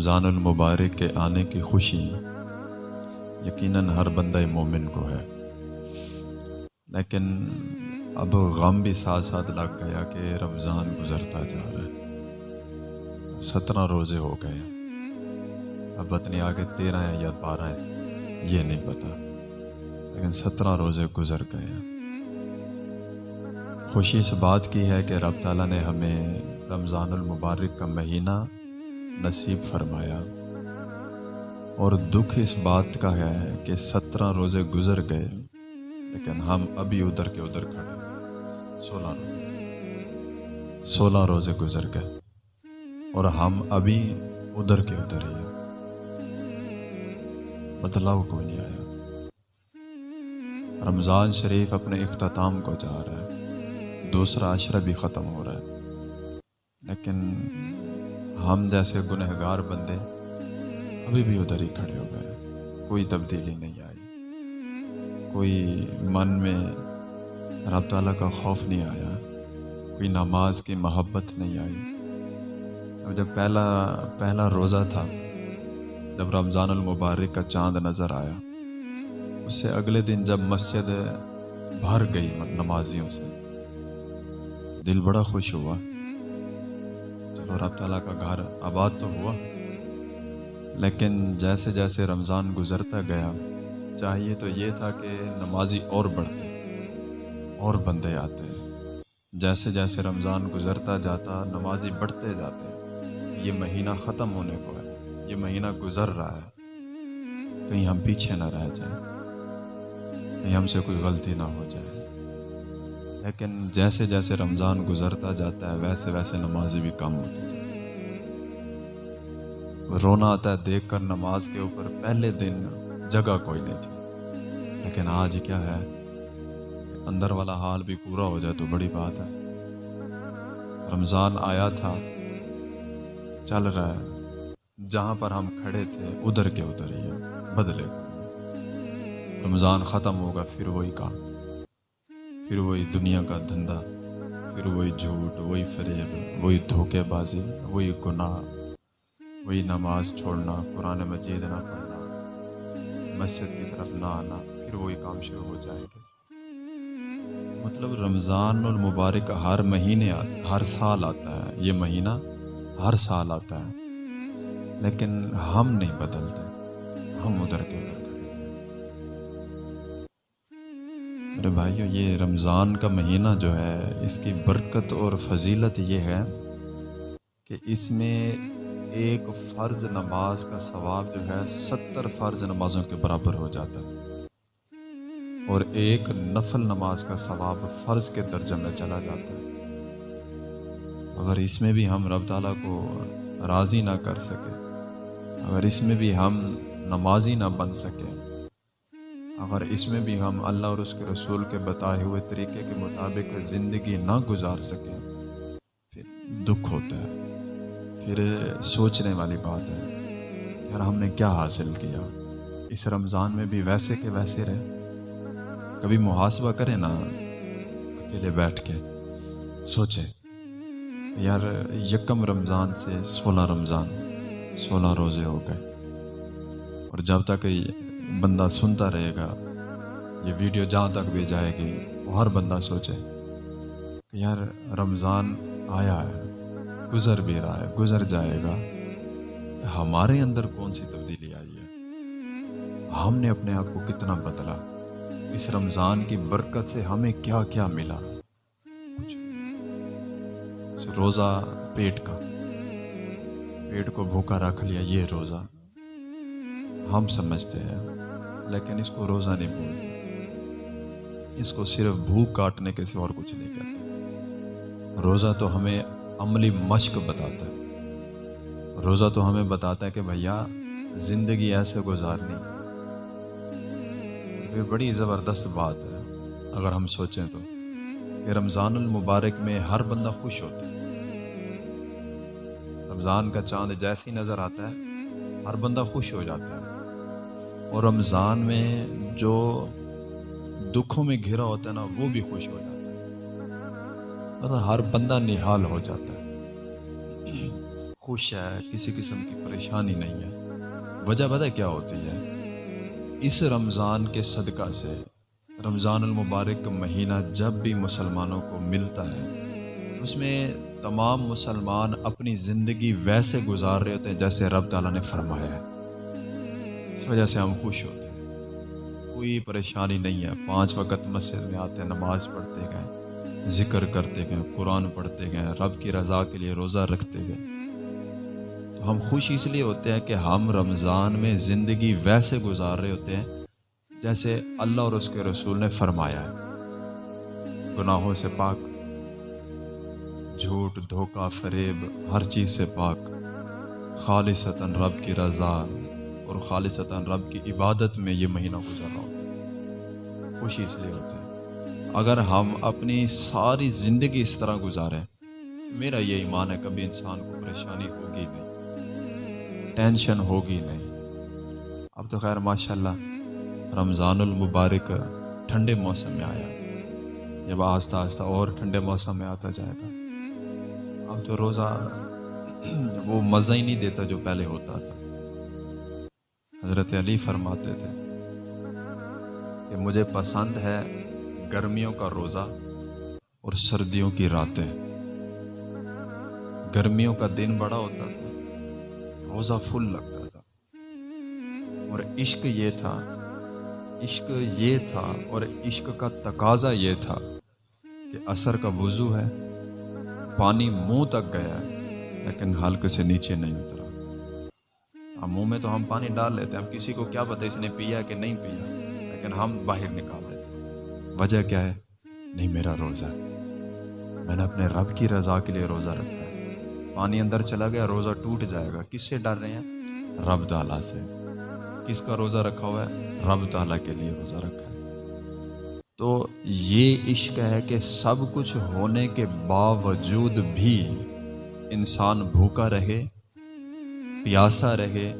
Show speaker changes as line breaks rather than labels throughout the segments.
رمضان المبارک کے آنے کی خوشی یقیناً ہر بندہ مومن کو ہے۔ لیکن اب غم بھی ساتھ ساتھ لگ گیا کہ رمضان گزرتا جا رہا ہے۔ سترہ روزے ہو گئے۔ اب اتنی آگے تیرہ ہیں یا بارہ ہیں یہ نہیں پتا۔ لیکن سترہ روزے گزر گئے ہیں۔ خوشی اس بات کی ہے کہ رب تعالیٰ نے ہمیں رمضان المبارک کا مہینہ نصیب فرمایا۔ اور دکھ اس بات کا ہے کہ سترہ روزے گزر گئے، لیکن ہم ابھی ادھر کے ادھر کھڑے سولہ روزے۔ سولہ روزے گزر گئے اور ہم ابھی ادھر کے ادھر ہی بدلاؤ مطلب کوئی نہیں آیا۔ رمضان شریف اپنے اختتام کو جا رہا ہے، دوسرا عشرہ بھی ختم ہو رہا ہے، لیکن ہم جیسے گنہگار بندے ابھی بھی ادھر ہی کھڑے ہو گئے کوئی تبدیلی نہیں آئی۔ کوئی من میں رب تعالیٰ کا خوف نہیں آیا۔ کوئی نماز کی محبت نہیں آئی۔ اب جب پہلا پہلا روزہ تھا، جب رمضان المبارک کا چاند نظر آیا، اس سے اگلے دن جب مسجد بھر گئی نمازیوں سے، دل بڑا خوش ہوا۔ چلو رب تعالیٰ کا گھر آباد تو ہوا، لیکن جیسے جیسے رمضان گزرتا گیا، چاہیے تو یہ تھا کہ نمازی اور بڑھتے، اور بندے آتے۔ جیسے جیسے رمضان گزرتا جاتا، نمازی بڑھتے جاتے، یہ مہینہ ختم ہونے کو ہے، یہ مہینہ گزر رہا ہے۔ کہیں ہم پیچھے نہ رہ جائیں، کہیں ہم سے کوئی غلطی نہ ہو جائے۔ لیکن جیسے جیسے رمضان گزرتا جاتا ہے، ویسے ویسے نمازی بھی کم ہوتی جاتی رونا آتا ہے دیکھ کر نماز کے اوپر، پہلے دن جگہ کوئی نہیں تھی۔ لیکن آج کیا ہے؟ اندر والا حال بھی پورا ہو جائے تو بڑی بات ہے۔ رمضان آیا تھا، چل رہا ہے۔ جہاں پر ہم کھڑے تھے، ادھر کے ادھر ہی بدلے۔ رمضان ختم ہوگا، پھر وہی کام۔ پھر وہی دنیا کا دھندا، پھر وہی جھوٹ، وہی فریب، وہی دھوکے بازی، وہی گناہ، وہی نماز چھوڑنا، قرآن مجید نہ پڑھنا، مسجد کی طرف نہ آنا، پھر وہی کام شروع ہو جائیں گے مطلب رمضان المبارک ہر مہینے، ہر سال آتا ہے۔ یہ مہینہ ہر سال آتا ہے۔ لیکن ہم نہیں بدلتے، ہم ادھر کے میرے بھائیو، یہ رمضان کا مہینہ جو ہے، اس کی برکت اور فضیلت یہ ہے کہ اس میں ایک فرض نماز کا ثواب جو ہے، ستر فرض نمازوں کے برابر ہو جاتا ہے۔ اور ایک نفل نماز کا ثواب فرض کے درجہ میں چلا جاتا ہے۔ اگر اس میں بھی ہم رب تعالیٰ کو راضی نہ کر سکے اگر اس میں بھی ہم نمازی نہ بن سکیں اگر اس میں بھی ہم اللہ اور اس کے رسول کے بتائے ہوئے طریقے کے مطابق زندگی نہ گزار سکیں، پھر دکھ ہوتا ہے، پھر سوچنے والی بات ہے یار ہم نے کیا حاصل کیا۔ اس رمضان میں بھی ویسے کے ویسے رہے۔ کبھی محاسبہ کریں نا، اکیلے بیٹھ کے سوچے یار یکم رمضان سے سولہ رمضان، سولہ روزے ہو گئے۔ اور جب تک بندہ سنتا رہے گا۔ یہ ویڈیو جہاں تک بھی جائے گی، وہ ہر بندہ سوچے کہ یار رمضان آیا ہے، گزر بھی رہا ہے، گزر جائے گا۔ ہمارے اندر کون سی تبدیلی آئی ہے؟ ہم نے اپنے آپ کو کتنا بدلا۔ اس رمضان کی برکت سے ہمیں کیا کیا ملا؟ روزہ پیٹ کا۔ پیٹ کو بھوکا رکھ لیا یہ روزہ۔ ہم سمجھتے ہیں لیکن اس کو روزہ نہیں بولتے اس کو صرف بھوک کاٹنے کے سوا اور کچھ نہیں کہتے۔ روزہ تو ہمیں عملی مشق بتاتا ہے۔ روزہ تو ہمیں بتاتا ہے کہ بھیا، زندگی ایسے گزارنی۔ پھر بڑی زبردست بات ہے۔ اگر ہم سوچیں تو۔ کہ رمضان المبارک میں ہر بندہ خوش ہوتا ہے۔ رمضان کا چاند جیسے ہی نظر آتا ہے، ہر بندہ خوش ہو جاتا ہے۔ اور رمضان میں جو دکھوں میں گھرا ہوتا ہے نا، وہ بھی خوش ہو جاتا ہے۔ مطلب ہر بندہ نہال ہو جاتا ہے۔ خوش ہے، کسی قسم کی پریشانی نہیں ہے۔ وجہ پتہ کیا ہوتی ہے؟ اس رمضان کے صدقہ سے رمضان المبارک مہینہ جب بھی مسلمانوں کو ملتا ہے، اس میں تمام مسلمان اپنی زندگی ویسے گزار رہے ہوتے ہیں جیسے رب تعالیٰ نے فرمایا ہے۔ اس وجہ سے ہم خوش ہوتے ہیں۔ کوئی پریشانی نہیں ہے۔ پانچ وقت مسجد میں آتے ہیں، نماز پڑھتے گئے، ذکر کرتے گئے، قرآن پڑھتے گئے، رب کی رضا کے لیے روزہ رکھتے گئے۔ تو ہم خوش اس لیے ہوتے ہیں کہ ہم رمضان میں زندگی ویسے گزار رہے ہوتے ہیں جیسے اللہ اور اس کے رسول نے فرمایا ہے۔ گناہوں سے پاک، جھوٹ، دھوکہ، فریب، ہر چیز سے پاک، خالصتاً رب کی رضا۔ اور خالصتاً رب کی عبادت میں یہ مہینہ گزر رہا ہوتا ہے خوشی اس لیے ہوتے ہیں اگر ہم اپنی ساری زندگی اس طرح گزاریں، میرا یہ ایمان ہے کبھی انسان کو پریشانی ہوگی نہیں، ٹینشن ہوگی نہیں۔ اب تو خیر ماشاء اللہ رمضان المبارک ٹھنڈے موسم میں آیا۔ جب آہستہ آہستہ اور ٹھنڈے موسم میں آتا جائے گا۔ اب تو روزہ وہ مزہ ہی نہیں دیتا جو پہلے ہوتا تھا۔ حضرت علی فرماتے تھے کہ مجھے پسند ہے گرمیوں کا روزہ اور سردیوں کی راتیں۔ گرمیوں کا دن بڑا ہوتا تھا، روزہ فل لگتا تھا۔ اور عشق یہ تھا، عشق یہ تھا اور عشق کا تقاضا یہ تھا کہ اثر کا وضو ہے، پانی منہ تک گیا ہے، لیکن حلق سے نیچے نہیں اترا۔ ہم منہ میں تو ہم پانی ڈال لیتے ہیں، ہم کسی کو کیا پتہ اس نے پیا کہ نہیں پیا، لیکن ہم باہر نکال لیتے وجہ کیا ہے؟ نہیں، میرا روزہ ہے۔ میں نے اپنے رب کی رضا کے لیے روزہ رکھا ہے۔ پانی اندر چلا گیا، روزہ ٹوٹ جائے گا۔ کس سے ڈر رہے ہیں؟ رب تعالیٰ سے۔ کس کا روزہ رکھا ہوا ہے؟ رب تعالیٰ کے لیے روزہ رکھا ہے۔ تو یہ عشق ہے کہ سب کچھ ہونے کے باوجود بھی انسان بھوکا رہے پیاسا رہے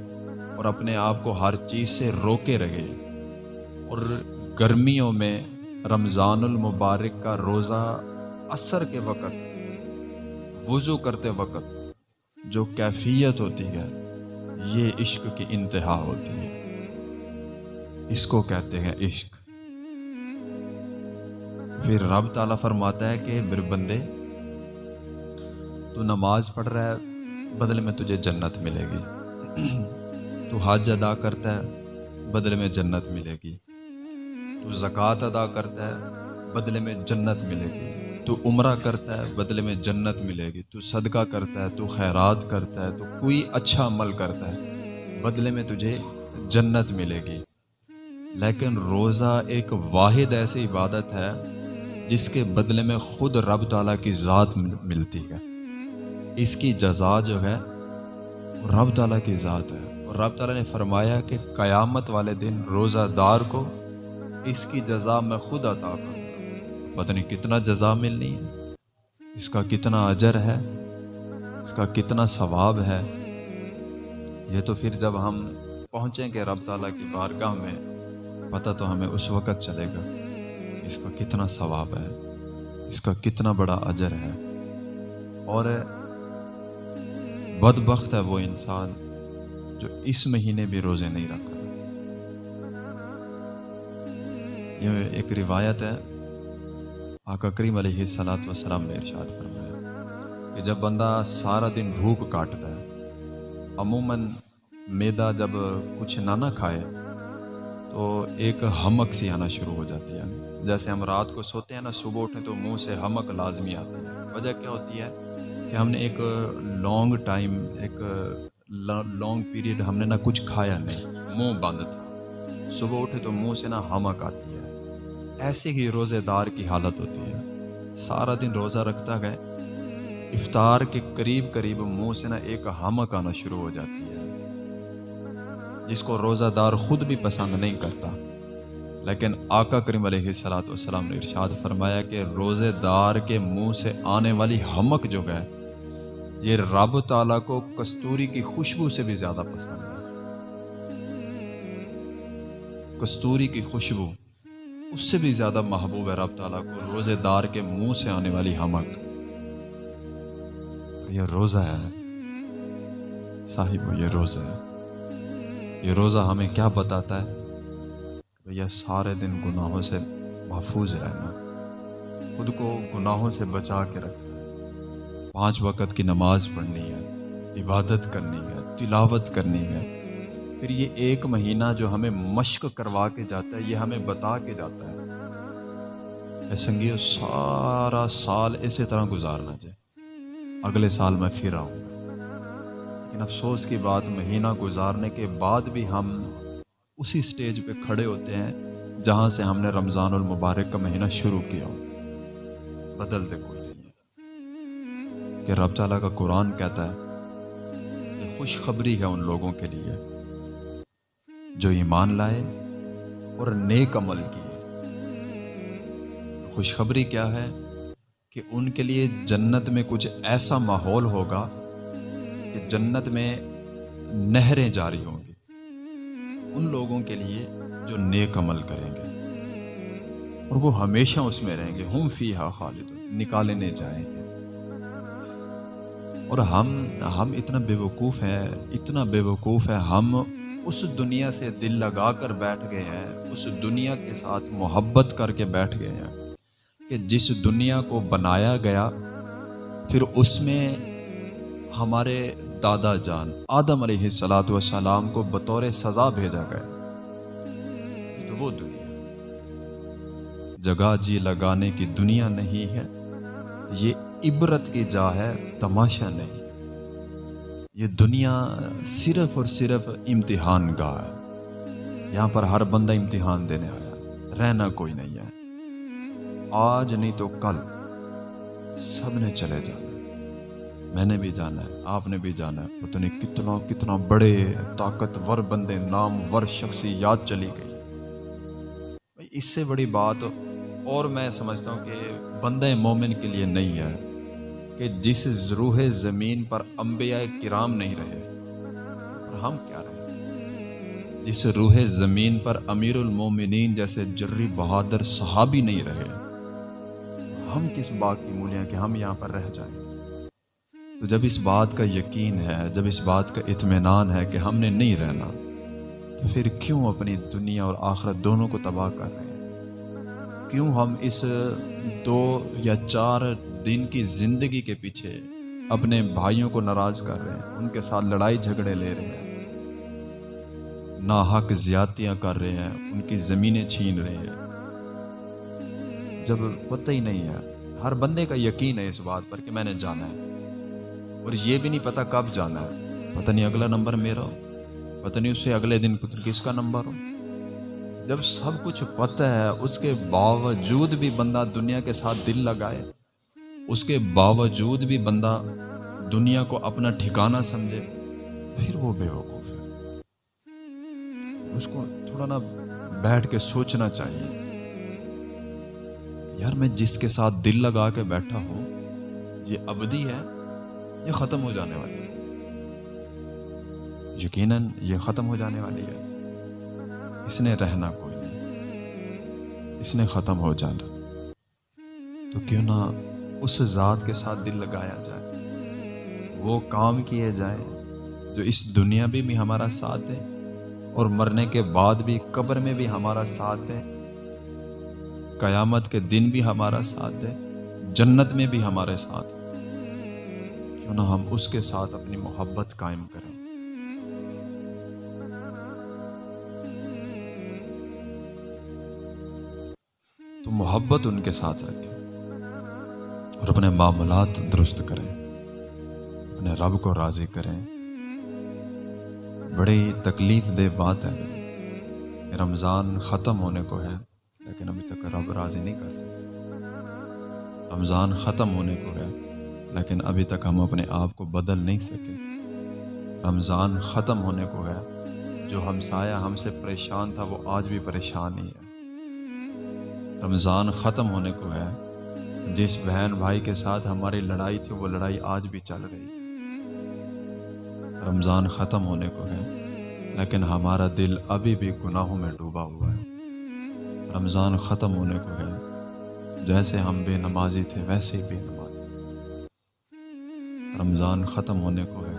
اور اپنے آپ کو ہر چیز سے روکے رہے اور گرمیوں میں رمضان المبارک کا روزہ اثر کے وقت، وضو کرتے وقت جو کیفیت ہوتی ہے، یہ عشق کی انتہا ہوتی ہے۔ اس کو کہتے ہیں عشق۔ پھر رب تعالیٰ فرماتا ہے کہ، میرے بندے، تو نماز پڑھ رہا ہے بدلے میں تجھے جنت ملے گی۔ تو حج ادا کرتا ہے بدلے میں جنت ملے گی۔ تو زکوٰۃ ادا کرتا ہے بدلے میں جنت ملے گی۔ تو عمرہ کرتا ہے بدلے میں جنت ملے گی۔ تو صدقہ کرتا ہے، تو خیرات کرتا ہے، تو کوئی اچھا عمل کرتا ہے بدلے میں تجھے جنت ملے گی۔ لیکن روزہ ایک واحد ایسی عبادت ہے، جس کے بدلے میں خود رب تعالیٰ کی ذات ملتی ہے۔ اس کی جزا جو ہے رب تعالیٰ کی ذات ہے۔ اور رب تعالیٰ نے فرمایا کہ قیامت والے دن روزہ دار کو اس کی جزا میں خود عطا کروں۔ پتہ نہیں کتنا جزا ملنی ہے۔ اس کا کتنا اجر ہے۔ اس کا کتنا ثواب ہے۔ یہ تو پھر جب ہم پہنچیں گے رب تعالیٰ کی بارگاہ میں، پتہ تو ہمیں اس وقت چلے گا۔ اس کا کتنا ثواب ہے۔ اس کا کتنا بڑا اجر ہے۔ اور بد بخت ہے وہ انسان جو اس مہینے بھی روزے نہیں رکھ رہا۔ یہ ایک روایت ہے۔ آقا کریم علیہ السلاۃ وسلام نے ارشاد فرمایا کہ جب بندہ سارا دن بھوک کاٹتا ہے، عموماً میدا جب کچھ نہ نہ کھائے، تو ایک ہمک سی آنا شروع ہو جاتی ہے۔ جیسے ہم رات کو سوتے ہیں نا، صبح اٹھیں تو منہ سے ہمک لازمی آتی ہے۔ وجہ کیا ہوتی ہے؟ کہ ہم نے ایک لانگ ٹائم، ایک لانگ پیریڈ ہم نے نہ کچھ کھایا نہیں، منہ بند تھا۔ صبح اٹھے تو منہ سے نہ ہمک آتی ہے۔ ایسے ہی روزے دار کی حالت ہوتی ہے۔ سارا دن روزہ رکھتا گئے، افطار کے قریب قریب منہ سے نہ ایک ہمک آنا شروع ہو جاتی ہے۔ جس کو روزہ دار خود بھی پسند نہیں کرتا۔ لیکن آقا کریم علیہ صلاۃ والسلام نے ارشاد فرمایا کہ روزے دار کے منہ سے آنے والی ہمک جو ہے یہ رب تعالیٰ کو کستوری کی خوشبو سے بھی زیادہ پسند ہے۔ کستوری کی خوشبو، اس سے بھی زیادہ محبوب ہے رب تعالیٰ کو روزے دار کے منہ سے آنے والی ہمک۔ یہ روزہ ہے۔ صاحب، یہ روزہ ہے۔ یہ روزہ ہمیں کیا بتاتا ہے؟ بھیا سارے دن گناہوں سے محفوظ رہنا، خود کو گناہوں سے بچا کے رکھنا۔ پانچ وقت کی نماز پڑھنی ہے، عبادت کرنی ہے، تلاوت کرنی ہے۔ پھر یہ ایک مہینہ جو ہمیں مشق کروا کے جاتا ہے، یہ ہمیں بتا کے جاتا ہے۔ اے سنگیو، سارا سال اسی طرح گزارنا چاہے اگلے سال میں پھر آؤں۔ لیکن افسوس کی بات، مہینہ گزارنے کے بعد بھی ہم اسی سٹیج پہ کھڑے ہوتے ہیں جہاں سے ہم نے رمضان المبارک کا مہینہ شروع کیا ہو۔ بدلتے کوئی۔ کہ رب تعالیٰ کا قرآن کہتا ہے خوشخبری ہے ان لوگوں کے لیے جو ایمان لائے اور نیک عمل کیے۔ خوشخبری کیا ہے کہ ان کے لیے جنت میں کچھ ایسا ماحول ہوگا کہ جنت میں نہریں جاری ہوں گی۔ ان لوگوں کے لیے جو نیک عمل کریں گے۔ اور وہ ہمیشہ اس میں رہیں گے۔ ہم فی ہا خالد نکالے نہیں جائیں گے۔ اور ہم ہم اتنا بے وقوف ہیں، اتنا بے وقوف ہے ہم اس دنیا سے دل لگا کر بیٹھ گئے ہیں، اس دنیا کے ساتھ محبت کر کے بیٹھ گئے ہیں کہ جس دنیا کو بنایا گیا، پھر اس میں ہمارے دادا جان آدم علیہ السلاۃ والسلام کو بطور سزا بھیجا گیا۔ تو وہ دنیا جگہ جی لگانے کی دنیا نہیں ہے، یہ عبرت کی جا ہے، تماشا نہیں۔ یہ دنیا صرف اور صرف امتحان گاہ ہے۔ یہاں پر ہر بندہ امتحان دینے آیا۔ رہنا کوئی نہیں ہے۔ آج نہیں تو کل۔ سب نے چلے جانا۔ میں نے بھی جانا ہے، آپ نے بھی جانا ہے۔ پتہ نہیں کتنا کتنا بڑے طاقتور بندے نام ور شخصی یاد چلی گئی۔ اس سے بڑی بات اور میں سمجھتا ہوں کہ بندہ مومن کے لیے نہیں ہے۔ کہ جس روح زمین پر انبیاء کرام نہیں رہے، اور ہم کیا رہے جس روح زمین پر امیر المومنین جیسے جری بہادر صحابی نہیں رہے، ہم کس بات کی مولیاں کہ ہم یہاں پر رہ جائیں؟ تو جب اس بات کا یقین ہے، جب اس بات کا اطمینان ہے کہ ہم نے نہیں رہنا، تو پھر کیوں اپنی دنیا اور آخرت دونوں کو تباہ کر رہے ہیں؟ کیوں ہم اس دو یا چار دن کی زندگی کے پیچھے اپنے بھائیوں کو ناراض کر رہے ہیں، ان کے ساتھ لڑائی جھگڑے لے رہے ہیں۔ ناحق زیادتیاں کر رہے ہیں، ان کی زمینیں چھین رہے ہیں۔ جب پتہ ہی نہیں ہے، ہر بندے کا یقین ہے اس بات پر کہ میں نے جانا ہے۔ اور یہ بھی نہیں پتا کب جانا ہے۔ پتہ نہیں اگلا نمبر میرا ہو، پتہ نہیں اس سے اگلے دن کس کا نمبر ہو۔ جب سب کچھ پتہ ہے، اس کے باوجود بھی بندہ دنیا کے ساتھ دل لگائے اس کے باوجود بھی بندہ دنیا کو اپنا ٹھکانہ سمجھے، پھر وہ بے وقوف ہے۔ اس کو تھوڑا نا بیٹھ کے سوچنا چاہیے۔ یار میں جس کے ساتھ دل لگا کے بیٹھا ہوں، یہ ابدی ہے یہ ختم ہو جانے والی؟ ہے یقیناً یہ ختم ہو جانے والی ہے۔ اس نے رہنا کوئی نہیں۔ اس نے ختم ہو جانا۔ تو کیوں نہ اس ذات کے ساتھ دل لگایا جائے۔ وہ کام کیے جائے جو اس دنیا میں بھی ہمارا ساتھ دے اور مرنے کے بعد بھی، قبر میں بھی ہمارا ساتھ دے قیامت کے دن بھی ہمارا ساتھ دے جنت میں بھی ہمارے ساتھ۔ کیوں نہ ہم اس کے ساتھ اپنی محبت قائم کریں۔ تو محبت ان کے ساتھ رکھیں۔ اور اپنے معاملات درست کریں، اپنے رب کو راضی کریں۔ بڑی تکلیف دہ بات ہے کہ رمضان ختم ہونے کو ہے، لیکن ابھی تک رب راضی نہیں کر سکے۔ رمضان ختم ہونے کو ہے، لیکن ابھی تک ہم اپنے آپ کو بدل نہیں سکے۔ رمضان ختم ہونے کو ہے، جو ہمسایہ ہم سے پریشان تھا، وہ آج بھی پریشان ہی ہے۔ رمضان ختم ہونے کو ہے جس بہن بھائی کے ساتھ ہماری لڑائی تھی، وہ لڑائی آج بھی چل رہی رمضان ختم ہونے کو ہے، لیکن ہمارا دل ابھی بھی گناہوں میں ڈوبا ہوا ہے۔ رمضان ختم ہونے کو ہے، جیسے ہم بے نمازی تھے، ویسے ہی بے نمازی۔ رمضان ختم ہونے کو ہے۔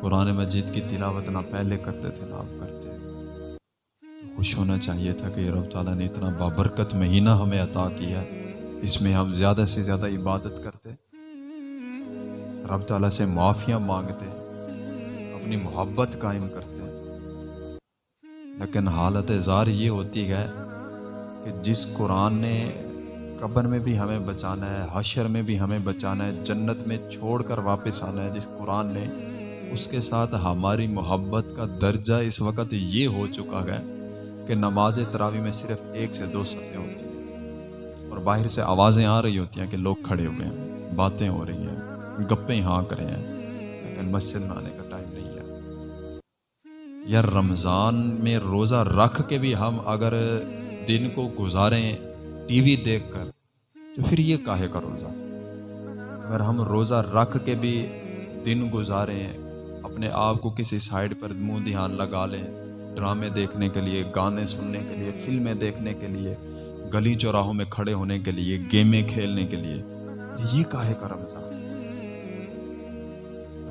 قرآن مجید کی تلاوت نہ پہلے کرتے تھے، نہ اب کرتے خوش ہونا چاہیے تھا کہ رب تعالیٰ نے اتنا بابرکت مہینہ ہمیں عطا کیا۔ اس میں ہم زیادہ سے زیادہ عبادت کرتے، رب تعالیٰ سے معافیاں مانگتے، اپنی محبت قائم کرتے۔ لیکن حالت زار یہ ہوتی ہے کہ جس قرآن نے قبر میں بھی ہمیں بچانا ہے، حشر میں بھی ہمیں بچانا ہے، جنت میں چھوڑ کر واپس آنا ہے، جس قرآن نے، اس کے ساتھ ہماری محبت کا درجہ اس وقت یہ ہو چکا ہے کہ نماز تراوی میں صرف ایک سے دو صفحے ہوتی ہیں۔ اور باہر سے آوازیں آ رہی ہوتی ہیں کہ لوگ کھڑے ہوئے ہیں، باتیں ہو رہی ہیں، گپیں ہاں کرے ہیں، لیکن مسجد میں آنے کا ٹائم نہیں ہے۔ یا رمضان میں روزہ رکھ کے بھی ہم اگر دن کو گزاریں ٹی وی دیکھ کر، تو پھر یہ کاہے کا روزہ؟ اگر ہم روزہ رکھ کے بھی دن گزاریں، اپنے آپ کو کسی سائڈ پر منہ دھیان لگا لیں، ڈرامے دیکھنے کے لیے، گانے سننے کے لیے، فلمیں دیکھنے کے لیے گلی چوراہوں میں کھڑے ہونے کے لیے، گیمیں کھیلنے کے لیے۔ یہ کاہے کا رمضان؟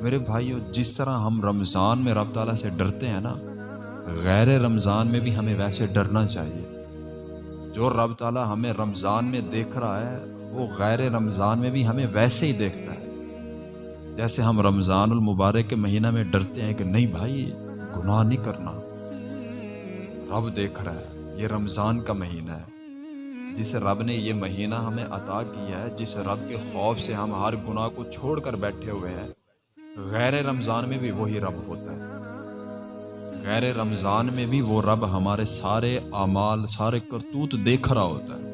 میرے بھائیو، جس طرح ہم رمضان میں رب تعالیٰ سے ڈرتے ہیں نا، غیر رمضان میں بھی ہمیں ویسے ڈرنا چاہیے۔ جو رب تعالیٰ ہمیں رمضان میں دیکھ رہا ہے، وہ غیر رمضان میں بھی ہمیں ویسے ہی دیکھتا ہے۔ جیسے ہم رمضان المبارک کے مہینہ میں ڈرتے ہیں کہ نہیں بھائی، گناہ نہیں کرنا۔ رب دیکھ رہا ہے، یہ رمضان کا مہینہ ہے۔ جس رب نے یہ مہینہ ہمیں عطا کیا ہے، جس رب کے خوف سے ہم ہر گناہ کو چھوڑ کر بیٹھے ہوئے ہیں، غیر رمضان میں بھی وہی رب ہوتا ہے۔ غیر رمضان میں بھی وہ رب ہمارے سارے اعمال، سارے کرتوت دیکھ رہا ہوتا ہے۔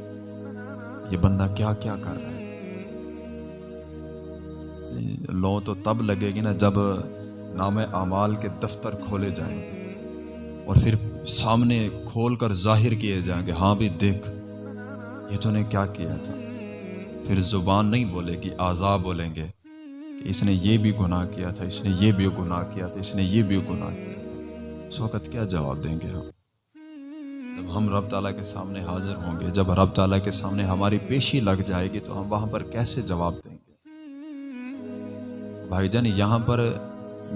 یہ بندہ کیا کیا کر رہا ہے؟ لو تو تب لگے گی نا جب نام اعمال کے دفتر کھولے جائیں اور پھر سامنے کھول کر ظاہر کیے جائیں گے ہاں بھی دیکھ۔ یہ تو نے کیا کیا تھا؟ پھر زبان نہیں بولے گی آزا بولیں گے کہ اس نے یہ بھی گناہ کیا تھا، اس نے یہ بھی گناہ کیا تھا، اس نے یہ بھی گناہ کیا تھا۔ اس وقت کیا جواب دیں گے ہم؟ جب ہم رب تعالیٰ کے سامنے حاضر ہوں گے، جب رب تعالیٰ کے سامنے ہماری پیشی لگ جائے گی، تو ہم وہاں پر کیسے جواب دیں گے؟ بھائی جان، یہاں پر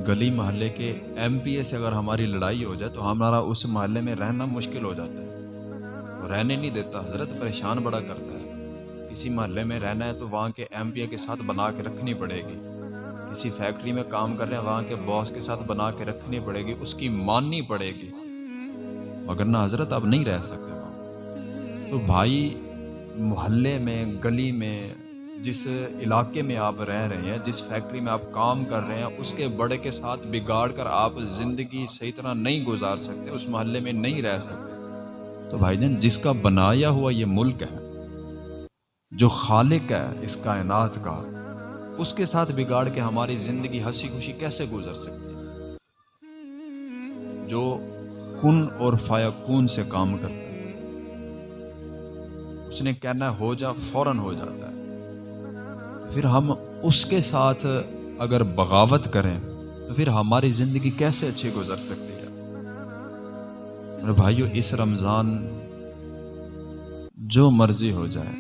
گلی محلے کے ایم پی اے سے اگر ہماری لڑائی ہو جائے تو ہمارا اس محلے میں رہنا مشکل ہو جاتا ہے۔ رہنے نہیں دیتا، حضرت پریشان بڑا کرتا ہے۔ کسی محلے میں رہنا ہے تو وہاں کے ایم پی اے کے ساتھ بنا کے رکھنی پڑے گی۔ کسی فیکٹری میں کام کر رہے ہیں، وہاں کے باس کے ساتھ بنا کے رکھنی پڑے گی، اس کی ماننی پڑے گی۔ مگر نہ حضرت اب نہیں رہ سکتے۔ وہاں تو بھائی، محلے میں، گلی میں، جس علاقے میں آپ رہ رہے ہیں، جس فیکٹری میں آپ کام کر رہے ہیں، اس کے بڑے کے ساتھ بگاڑ کر آپ زندگی صحیح طرح نہیں گزار سکتے، اس محلے میں نہیں رہ سکتے۔ تو بھائی جان، جس کا بنایا ہوا یہ ملک ہے، جو خالق ہے اس کائنات کا، اس کے ساتھ بگاڑ کے ہماری زندگی ہنسی خوشی کیسے گزر سکتی ہے؟ جو کن اور فایا کون سے کام کرتا ہے۔ اس نے کہنا ہو جا، فوراً ہو جاتا ہے۔ پھر ہم اس کے ساتھ اگر بغاوت کریں، تو پھر ہماری زندگی کیسے اچھی گزر سکتی میرے بھائیو، اس رمضان جو مرضی ہو جائے،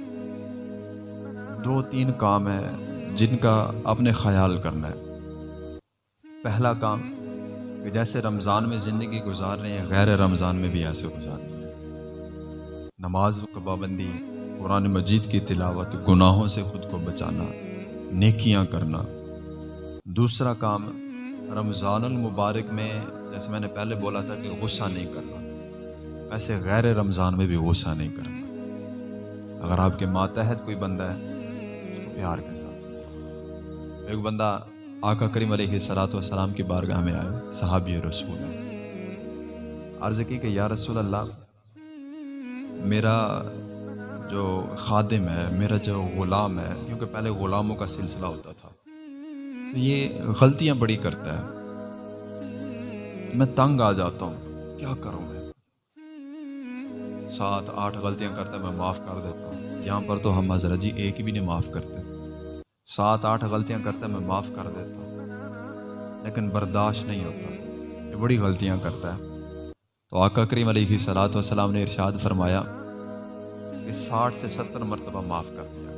دو تین کام ہیں جن کا اپنے خیال کرنا ہے۔ پہلا کام کہ جیسے رمضان میں زندگی گزار رہے ہیں، غیر رمضان میں بھی ایسے گزارنی ہے نماز و پابندی، قرآن مجید کی تلاوت، گناہوں سے خود کو بچانا، نیکیاں کرنا۔ دوسرا کام، رمضان المبارک میں، جیسے میں نے پہلے بولا تھا کہ غصہ نہیں کرنا۔ ایسے غیر رمضان میں بھی غصہ نہیں کرنا۔ اگر آپ کے ماتحت کوئی بندہ ہے، اس کو پیار کے ساتھ۔ ایک بندہ آقا کریم علیہ صلاۃ والسلام کی بارگاہ میں آئے صحابی رسول۔ عرض کی کہ یا رسول اللہ، میرا جو خادم ہے، میرا جو غلام ہے، کیونکہ پہلے غلاموں کا سلسلہ ہوتا تھا۔ یہ غلطیاں بڑی کرتا ہے۔ میں تنگ آ جاتا ہوں۔ کیا کروں؟ سات آٹھ غلطیاں کرتا ہے میں معاف کر دیتا ہوں۔ یہاں پر تو ہم حضرت جی ایک بھی نہیں معاف کرتے۔ سات آٹھ غلطیاں کرتا ہے میں معاف کر دیتا ہوں۔ لیکن برداشت نہیں ہوتا۔ یہ بڑی غلطیاں کرتا ہے۔ تو آقا کریم علیہ صلاحت وسلام نے ارشاد فرمایا کہ ساٹھ سے ستر مرتبہ معاف کر دیا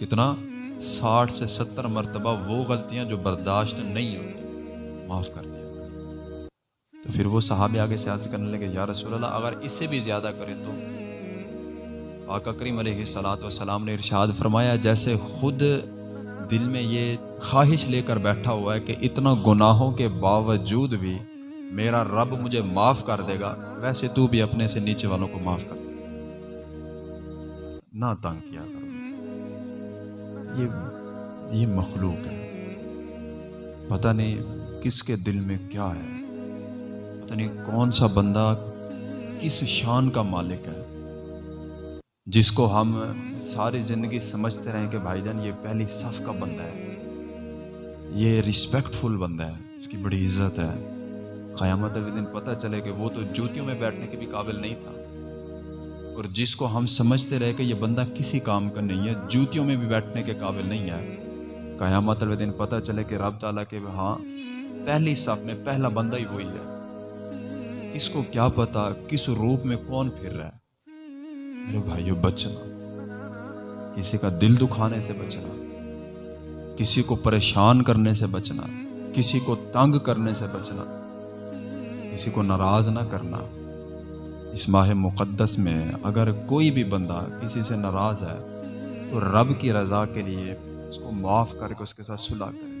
کتنا؟ ساٹھ سے ستر مرتبہ وہ غلطیاں جو برداشت نہیں ہوتی، معاف کر دیا۔ تو پھر وہ صحابہ آگے سے عرض کرنے لگے، یا رسول اللہ، اگر اس سے بھی زیادہ کرے تو؟ آقا کریم علیہ صلاۃ والسلام نے ارشاد فرمایا، جیسے خود دل میں یہ خواہش لے کر بیٹھا ہوا ہے کہ اتنا گناہوں کے باوجود بھی میرا رب مجھے معاف کر دے گا، ویسے تو بھی اپنے سے نیچے والوں کو معاف کر دے نہ تنگ کیا کرو۔ یہ یہ مخلوق ہے۔ پتہ نہیں کس کے دل میں کیا ہے۔ پتہ نہیں کون سا بندہ کس شان کا مالک ہے، جس کو ہم ساری زندگی سمجھتے رہیں کہ بھائی جان، یہ پہلی صف کا بندہ ہے۔ یہ رسپیکٹ فل بندہ ہے، اس کی بڑی عزت ہے۔ قیامت کے دن پتہ چلے کہ وہ تو جوتیوں میں بیٹھنے کے بھی قابل نہیں تھا۔ اور جس کو ہم سمجھتے رہے کہ یہ بندہ کسی کام کا نہیں ہے، جوتیوں میں بھی بیٹھنے کے قابل نہیں ہے۔ قیامت کے دن پتہ چلے کہ رب تعالیٰ کے ہاں پہلی صف میں پہلا بندہ ہی وہی ہے۔ کس کو کیا پتا کس روپ میں کون پھر رہا ہے۔ میرے بھائیو، بچنا۔ کسی کا دل دکھانے سے بچنا۔ کسی کو پریشان کرنے سے بچنا۔ کسی کو تنگ کرنے سے بچنا۔ کسی کو ناراض نہ کرنا۔ اس ماہ مقدس میں اگر کوئی بھی بندہ کسی سے ناراض ہے، تو رب کی رضا کے لیے اس کو معاف کر کے اس کے ساتھ صلح کرے۔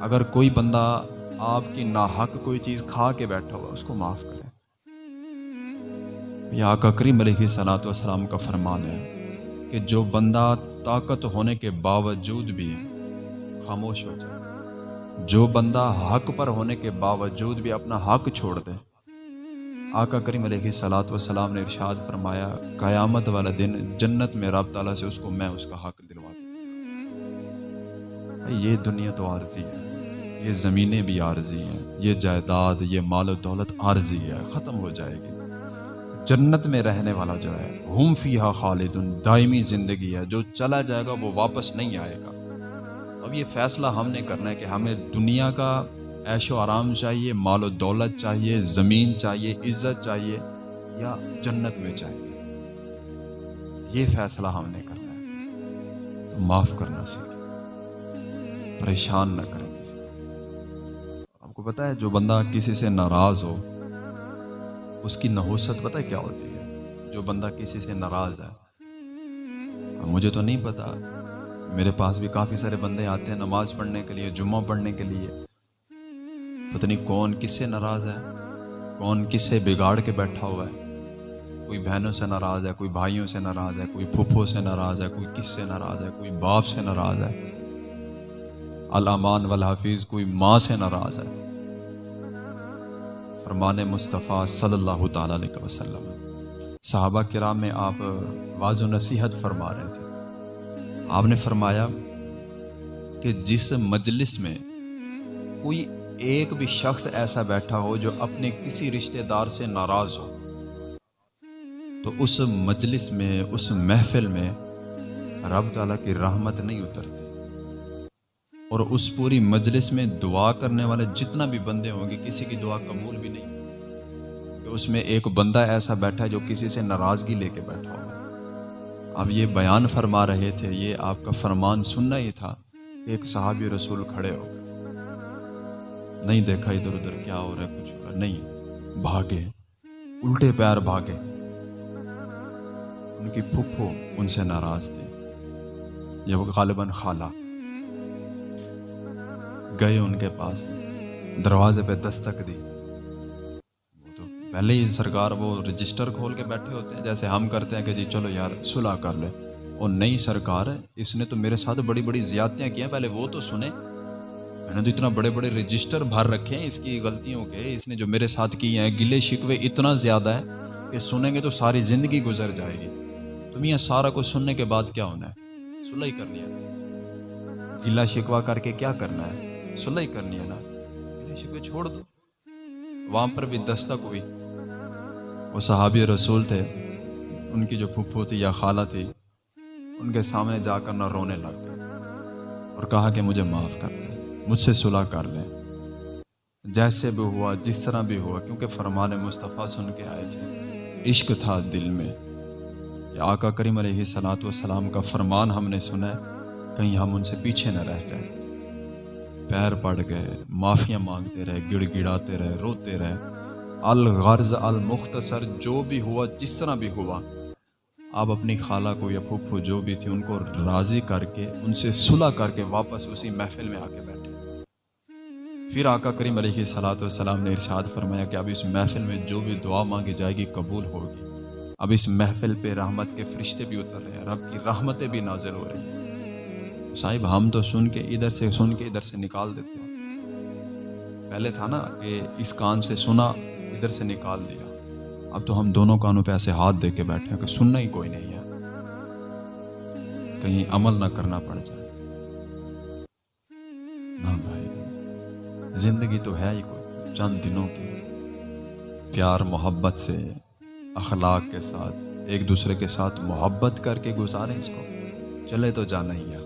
اگر کوئی بندہ آپ کی ناحق کوئی چیز کھا کے بیٹھا ہوا اس کو معاف کرے یہ آقا کریم علیہ صلاۃ والسلام کا فرمان ہے کہ جو بندہ طاقت ہونے کے باوجود بھی خاموش ہو جائے، جو بندہ حق پر ہونے کے باوجود بھی اپنا حق چھوڑ دے۔ آقا کریم علیہ صلاۃ والسلام نے ارشاد فرمایا، قیامت والا دن جنت میں رب تعالیٰ سے اس کو میں اس کا حق دلوا دوں یہ دنیا تو عارضی ہے۔ یہ زمینیں بھی عارضی ہیں، یہ جائیداد، یہ مال و دولت عارضی ہے، ختم ہو جائے گی۔ جنت میں رہنے والا جو ہے، ہم فیحا خالد دائمی زندگی ہے، جو چلا جائے گا وہ واپس نہیں آئے گا۔ اب یہ فیصلہ ہم نے کرنا ہے کہ ہمیں دنیا کا عیش و آرام چاہیے، مال و دولت چاہیے، زمین چاہیے، عزت چاہیے، یا جنت میں چاہیے۔ یہ فیصلہ ہم نے کرنا ہے۔ تو معاف کرنا سیکھیں۔ پریشان نہ کریں۔ کو پتہ ہے جو بندہ کسی سے ناراض ہو، اس کی نحوست پتہ کیا ہوتی ہے؟ جو بندہ کسی سے ناراض ہے۔ مجھے تو نہیں پتا میرے پاس بھی کافی سارے بندے آتے ہیں نماز پڑھنے کے لیے، جمعہ پڑھنے کے لیے۔ پتہ نہیں کون کس سے ناراض ہے، کون کس سے بگاڑ کے بیٹھا ہوا ہے۔ کوئی بہنوں سے ناراض ہے، کوئی بھائیوں سے ناراض ہے، کوئی پھپھو سے ناراض ہے، کوئی کس سے ناراض ہے، کوئی باپ سے ناراض ہے۔ علامان والحافظ کوئی ماں سے ناراض ہے۔ فرمان مصطفیٰ صلی اللہ تعالیٰ علیہ وسلم۔ صحابہ کرام میں آپ واض و نصیحت فرما رہے تھے۔ آپ نے فرمایا کہ جس مجلس میں کوئی ایک بھی شخص ایسا بیٹھا ہو جو اپنے کسی رشتہ دار سے ناراض ہو، تو اس مجلس میں، اس محفل میں رب تعالیٰ کی رحمت نہیں اترتی۔ اور اس پوری مجلس میں دعا کرنے والے جتنا بھی بندے ہوں گے، کسی کی دعا قبول بھی نہیں۔ کہ اس میں ایک بندہ ایسا بیٹھا ہے جو کسی سے ناراضگی لے کے بیٹھا ہوا اب یہ بیان فرما رہے تھے، یہ آپ کا فرمان سننا ہی تھا کہ ایک صحابی رسول کھڑے ہو۔ نہیں دیکھا ادھر ادھر کیا ہو رہا ہے، کچھ نہیں، بھاگے۔ الٹے پیر بھاگے۔ ان کی پھپھو ان سے ناراض تھی۔ یہ وہ غالباً خالہ۔ گئے ان کے پاس۔ دروازے پہ دستک دی۔ وہ تو پہلے ہی سرکار وہ رجسٹر کھول کے بیٹھے ہوتے ہیں، جیسے ہم کرتے ہیں کہ جی چلو یار صلاح کر لے۔ اور نئی سرکار ہے اس نے تو میرے ساتھ بڑی بڑی زیادتیاں کی ہیں پہلے وہ تو سنیں میں نے تو اتنا بڑے بڑے رجسٹر بھر رکھے ہیں اس کی غلطیوں کے۔ اس نے جو میرے ساتھ کی ہیں، گلے شکوے اتنا زیادہ ہے کہ سنیں گے تو ساری زندگی گزر جائے گی۔ تم یہ سارا کچھ سننے کے بعد کیا ہونا ہے؟ صلح ہی کرنی ہے۔ گلا شکوا کر کے کیا کرنا ہے؟ صلح کرنی ہے نا۔ شکوے چھوڑ دو۔ وہاں پر بھی دستک ہوئی۔ وہ صحابی رسول تھے۔ ان کی جو پھپھو تھی یا خالہ تھی، ان کے سامنے جا کر نہ رونے لگ گئے۔ اور کہا کہ مجھے معاف کر لیں مجھ سے صلح کر لیں۔ جیسے بھی ہوا، جس طرح بھی ہوا، کیونکہ فرمان مصطفیٰ سن کے آئے تھے۔ عشق تھا دل میں۔ یا آقا کریم علیہ صلاۃ والسلام کا فرمان ہم نے سنا ہے۔ کہیں ہم ان سے پیچھے نہ رہ جائیں۔ پیر پڑ گئے، معافیاں مانگتے رہے، گڑ گڑاتے رہے، روتے رہے۔ الغرض، المختصر جو بھی ہوا، جس طرح بھی ہوا۔ آپ اپنی خالہ کو یا پھپھو جو بھی تھی، ان کو راضی کر کے، ان سے صلح کر کے واپس اسی محفل میں آ کے بیٹھے۔ پھر آقا کریم علیہ صلاۃ والسلام نے ارشاد فرمایا کہ اب اس محفل میں جو بھی دعا مانگی جائے گی، قبول ہوگی۔ اب اس محفل پہ رحمت کے فرشتے بھی اتر رہے ہیں، رب کی رحمتیں بھی نازل ہو رہی ہیں۔ صاحب، ہم تو سن کے ادھر سے، سن کے ادھر سے نکال دیتے ہیں۔ پہلے تھا نا کہ اس کان سے سنا، ادھر سے نکال دیا۔ اب تو ہم دونوں کانوں پہ ایسے ہاتھ دے کے بیٹھے ہیں کہ سننا ہی کوئی نہیں ہے۔ کہیں عمل نہ کرنا پڑ جائے۔ نہ بھائی، زندگی تو ہے ہی کوئی، چند دنوں کی۔ پیار محبت سے، اخلاق کے ساتھ، ایک دوسرے کے ساتھ محبت کر کے گزاریں اس کو۔ چلے تو جانا ہی ہے۔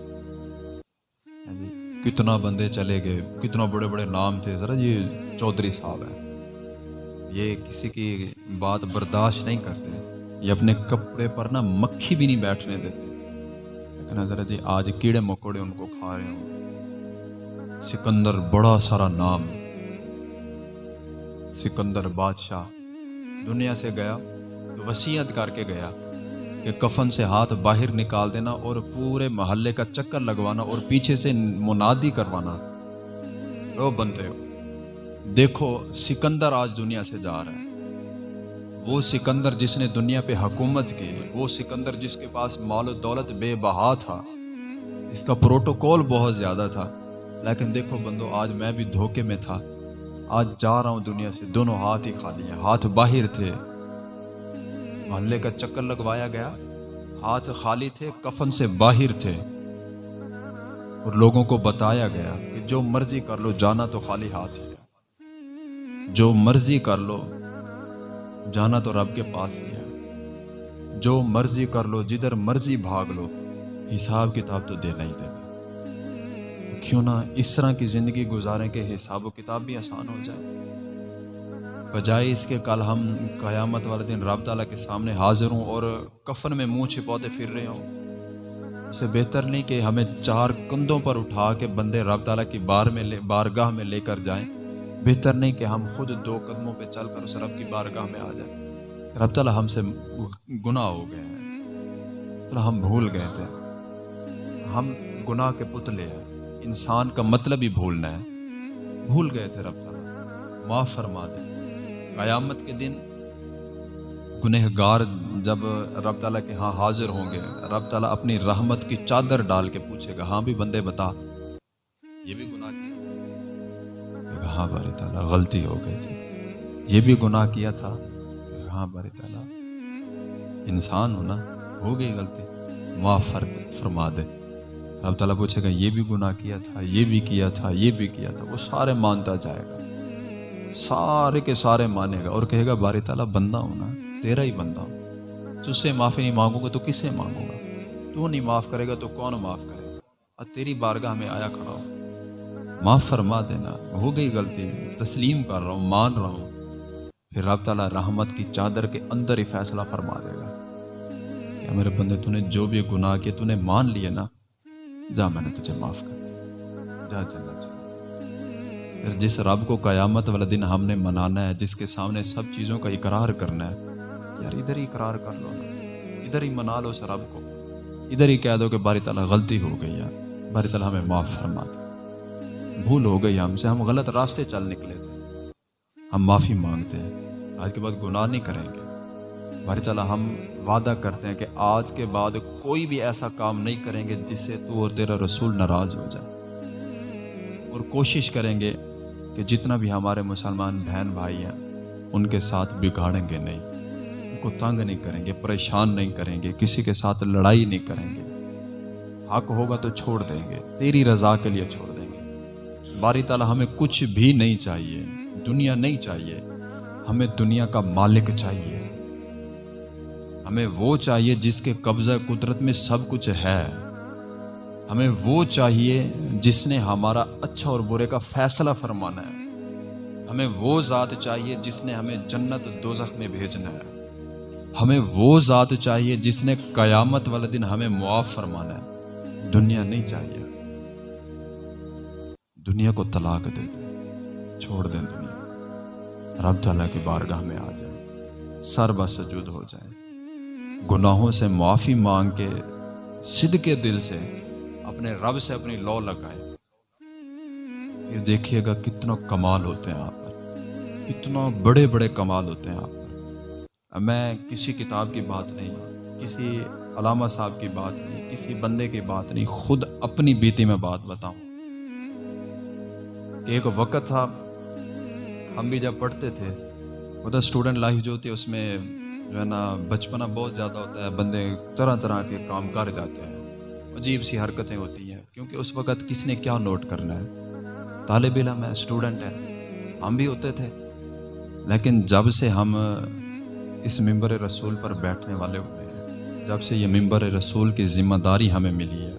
کتنا بندے چلے گئے، کتنا بڑے بڑے نام تھے۔ ذرا یہ چودھری صاحب ہیں۔ یہ کسی کی بات برداشت نہیں کرتے۔ یہ اپنے کپڑے پر نا مکھی بھی نہیں بیٹھنے دیتے۔ لیکن حضرت جی آج کیڑے مکوڑے ان کو کھا رہے ہوں۔ سکندر بڑا سارا نام سکندر بادشاہ۔ دنیا سے گیا، وسیعت کر کے گیا۔ کہ کفن سے ہاتھ باہر نکال دینا اور پورے محلے کا چکر لگوانا اور پیچھے سے منادی کروانا۔ وہ بندے ہو دیکھو، سکندر آج دنیا سے جا رہا ہے۔ وہ سکندر جس نے دنیا پہ حکومت کی، وہ سکندر جس کے پاس مال و دولت بے بہا تھا۔ اس کا پروٹوکول بہت زیادہ تھا۔ لیکن دیکھو بندو، آج میں بھی دھوکے میں تھا۔ آج جا رہا ہوں دنیا سے، دونوں ہاتھ ہی خالی ہیں، ہاتھ باہر تھے۔ محلے کا چکر لگوایا گیا۔ ہاتھ خالی تھے، کفن سے باہر تھے۔ اور لوگوں کو بتایا گیا کہ جو مرضی کر لو، جانا تو خالی ہاتھ ہی ہے۔ جو مرضی کر لو، جانا تو رب کے پاس ہی ہے۔ جو مرضی کر لو، جدھر مرضی بھاگ لو، حساب کتاب تو دینا ہی دینا۔ کیوں نہ اس طرح کی زندگی گزاریں کہ حساب و کتاب بھی آسان ہو جائے۔ بجائے اس کے کل ہم قیامت والے دن رب تعالیٰ کے سامنے حاضر ہوں اور کفن میں منہ چھپوتے پھر رہے ہوں۔ اسے بہتر نہیں کہ ہمیں چار کندھوں پر اٹھا کے بندے رب تعالیٰ کی بار میں لے بارگاہ میں لے کر جائیں۔ بہتر نہیں کہ ہم خود دو قدموں پہ چل کر اس رب کی بارگاہ میں آ جائیں۔ رب تعالیٰ ہم سے گناہ ہو گئے ہیں۔ تو ہم بھول گئے تھے۔ ہم گناہ کے پتلے ہیں۔ انسان کا مطلب ہی بھولنا ہے۔ بھول گئے تھے رب تعالیٰ معاف فرما دے قیامت کے دن گنہ گار جب رب تعالیٰ کے ہاں حاضر ہوں گے، رب تعالیٰ اپنی رحمت کی چادر ڈال کے پوچھے گا ہاں بھی بندے بتا، یہ بھی گناہ کیا؟ ہاں باری تعالیٰ، غلطی ہو گئی تھی۔ یہ بھی گناہ کیا تھا؟ ہاں باری تعالیٰ، انسان ہونا ہو گئی غلطی، معاف فرما دے۔ رب تعالیٰ پوچھے گا، یہ بھی گناہ کیا تھا، یہ بھی کیا تھا، یہ بھی کیا تھا، وہ سارے مانتا جائے گا۔ سارے کے سارے مانے گا اور کہے گا، باری تعالیٰ، بندہ ہونا تیرا ہی بندہ ہوں۔ تو سے معافی نہیں مانگوں گا تو کس سے مانگوں گا؟ تو نہیں معاف کرے گا تو کون معاف کرے گا؟ اور تیری بارگاہ میں آیا کھڑا ہوں معاف فرما دینا، ہو گئی غلطی۔ تسلیم کر رہا ہوں، مان رہا ہوں۔ پھر رب تعالیٰ رحمت کی چادر کے اندر ہی فیصلہ فرما دے گا۔ کہ میرے بندے، تو نے جو بھی گناہ کیا تو نے مان لیا نا۔ جا میں نے تجھے معاف کر دیا۔ جا چلا چلا پھر جس رب کو قیامت والا دن ہم نے منانا ہے، جس کے سامنے سب چیزوں کا اقرار کرنا ہے۔ یار، ادھر ہی اقرار کر لو۔ نا ادھر ہی منا لو اس رب کو۔ ادھر ہی کہہ دو کہ باری تعالیٰ غلطی ہو گئی یار۔ باری تعالیٰ ہمیں معاف فرما دے۔ بھول ہو گئی ہم سے۔ ہم غلط راستے چل نکلے تھے۔ ہم معافی مانگتے ہیں۔ آج کے بعد گناہ نہیں کریں گے۔ بھائی چلا ہم وعدہ کرتے ہیں کہ آج کے بعد کوئی بھی ایسا کام نہیں کریں گے جس سے تو اور تیرا رسول ناراض ہو جائے۔ اور کوشش کریں گے کہ جتنا بھی ہمارے مسلمان بہن بھائی ہیں، ان کے ساتھ بگاڑیں گے نہیں۔ ان کو تنگ نہیں کریں گے، پریشان نہیں کریں گے، کسی کے ساتھ لڑائی نہیں کریں گے۔ حق ہوگا تو چھوڑ دیں گے، تیری رضا کے لیے چھوڑ دیں گے۔ باری تعالیٰ، ہمیں کچھ بھی نہیں چاہیے، دنیا نہیں چاہیے، ہمیں دنیا کا مالک چاہیے۔ ہمیں وہ چاہیے جس کے قبضہ قدرت میں سب کچھ ہے۔ ہمیں وہ چاہیے جس نے ہمارا اچھا اور برے کا فیصلہ فرمانا ہے۔ ہمیں وہ ذات چاہیے جس نے ہمیں جنت دوزخ میں بھیجنا ہے۔ ہمیں وہ ذات چاہیے جس نے قیامت والے دن ہمیں معاف فرمانا ہے۔ دنیا نہیں چاہیے۔ دنیا کو طلاق دے دیں چھوڑ دیں دنیا۔ رب تعالیٰ کی بارگاہ میں آ جائیں سر بسجود ہو جائیں گناہوں سے معافی مانگ کے صد کے دل سے اپنے رب سے اپنی لو لگائیں پھر دیکھیے گا کتنا کمال ہوتے ہیں آپ پر۔ کتنا بڑے بڑے کمال ہوتے ہیں آپ پر۔ میں کسی کتاب کی بات نہیں، کسی علامہ صاحب کی بات نہیں، کسی بندے کی بات نہیں، خود اپنی بیتی میں بات بتاؤں۔ کہ ایک وقت تھا، ہم بھی جب پڑھتے تھے، وہ تو اسٹوڈنٹ لائف جو ہوتی ہے، اس میں جو ہے نا، بچپنا بہت زیادہ ہوتا ہے، بندے طرح طرح کے کام کر جاتے ہیں۔ عجیب سی حرکتیں ہوتی ہیں، کیونکہ اس وقت کس نے کیا نوٹ کرنا ہے؟ طالب علم ہے اسٹوڈنٹ ہے ہم بھی ہوتے تھے۔ لیکن جب سے ہم اس ممبر رسول پر بیٹھنے والے ہوئے ہیں، جب سے یہ ممبر رسول کی ذمہ داری ہمیں ملی ہے۔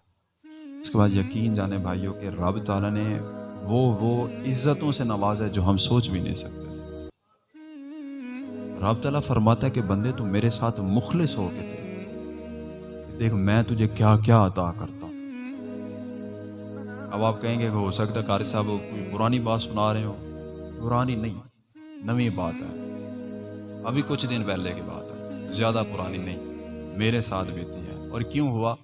اس کے بعد یقین جانے بھائیوں کہ رب تعالیٰ نے وہ وہ عزتوں سے نوازا ہے جو ہم سوچ بھی نہیں سکتے تھے۔ رب تعالیٰ فرماتا ہے کہ بندے تو میرے ساتھ مخلص ہو کے تھے۔ دیکھ، میں تجھے کیا کیا عطا کرتا ہوں۔ اب آپ کہیں گے کہ ہو سکتا ہے قاری صاحب کوئی پرانی بات سنا رہے ہو پرانی نہیں، نوی بات ہے۔ ابھی کچھ دن پہلے کی بات ہے۔ زیادہ پرانی نہیں، میرے ساتھ بیتی ہے۔ اور کیوں ہوا؟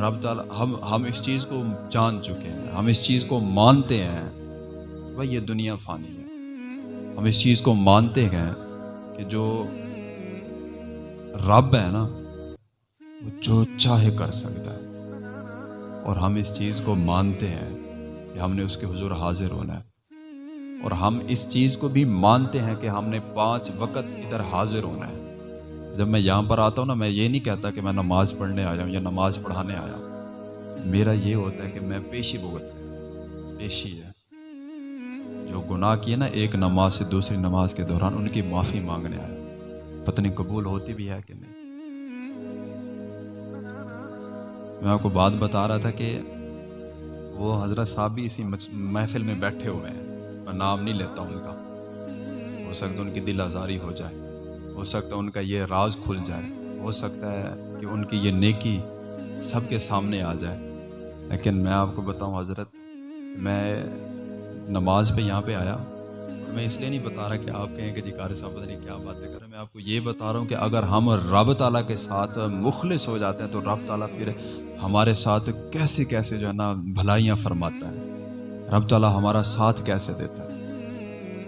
رب تعالیٰ، ہم ہم اس چیز کو جان چکے ہیں۔ ہم اس چیز کو مانتے ہیں۔ بھائی، یہ دنیا فانی ہے۔ ہم اس چیز کو مانتے ہیں کہ جو رب ہے نا وہ جو چاہے کر سکتا ہے۔ اور ہم اس چیز کو مانتے ہیں کہ ہم نے اس کے حضور حاضر ہونا ہے۔ اور ہم اس چیز کو بھی مانتے ہیں کہ ہم نے پانچ وقت ادھر حاضر ہونا ہے۔ جب میں یہاں پر آتا ہوں نا، میں یہ نہیں کہتا کہ میں نماز پڑھنے آیا ہوں یا نماز پڑھانے آیا ہوں۔ میرا یہ ہوتا ہے کہ میں پیشی بھگت پیشی ہے۔ جو گناہ کیے نا، ایک نماز سے دوسری نماز کے دوران ان کی معافی مانگنے آیا۔ پتہ نہیں قبول ہوتی بھی ہے کہ نہیں۔ میں آپ کو بات بتا رہا تھا کہ وہ حضرت صاحب بھی اسی محفل میں بیٹھے ہوئے ہیں میں نام نہیں لیتا ان کا۔ ہو سکتا ان کی دل آزاری ہو جائے۔ ہو سکتا ہے ان کا یہ راز کھل جائے۔ ہو سکتا ہے کہ ان کی یہ نیکی سب کے سامنے آ جائے۔ لیکن میں آپ کو بتاؤں حضرت، میں نماز پہ یہاں پہ آیا میں اس لیے نہیں بتا رہا کہ آپ کہیں کہ جی قاری صاحب پتہ نہیں کیا باتیں کریں میں آپ کو یہ بتا رہا ہوں کہ اگر ہم رب تعالیٰ کے ساتھ مخلص ہو جاتے ہیں تو رب تعالیٰ پھر ہمارے ساتھ کیسے کیسے جو ہے نا بھلائیاں فرماتا ہے۔ رب تعالیٰ ہمارا ساتھ کیسے دیتا ہے؟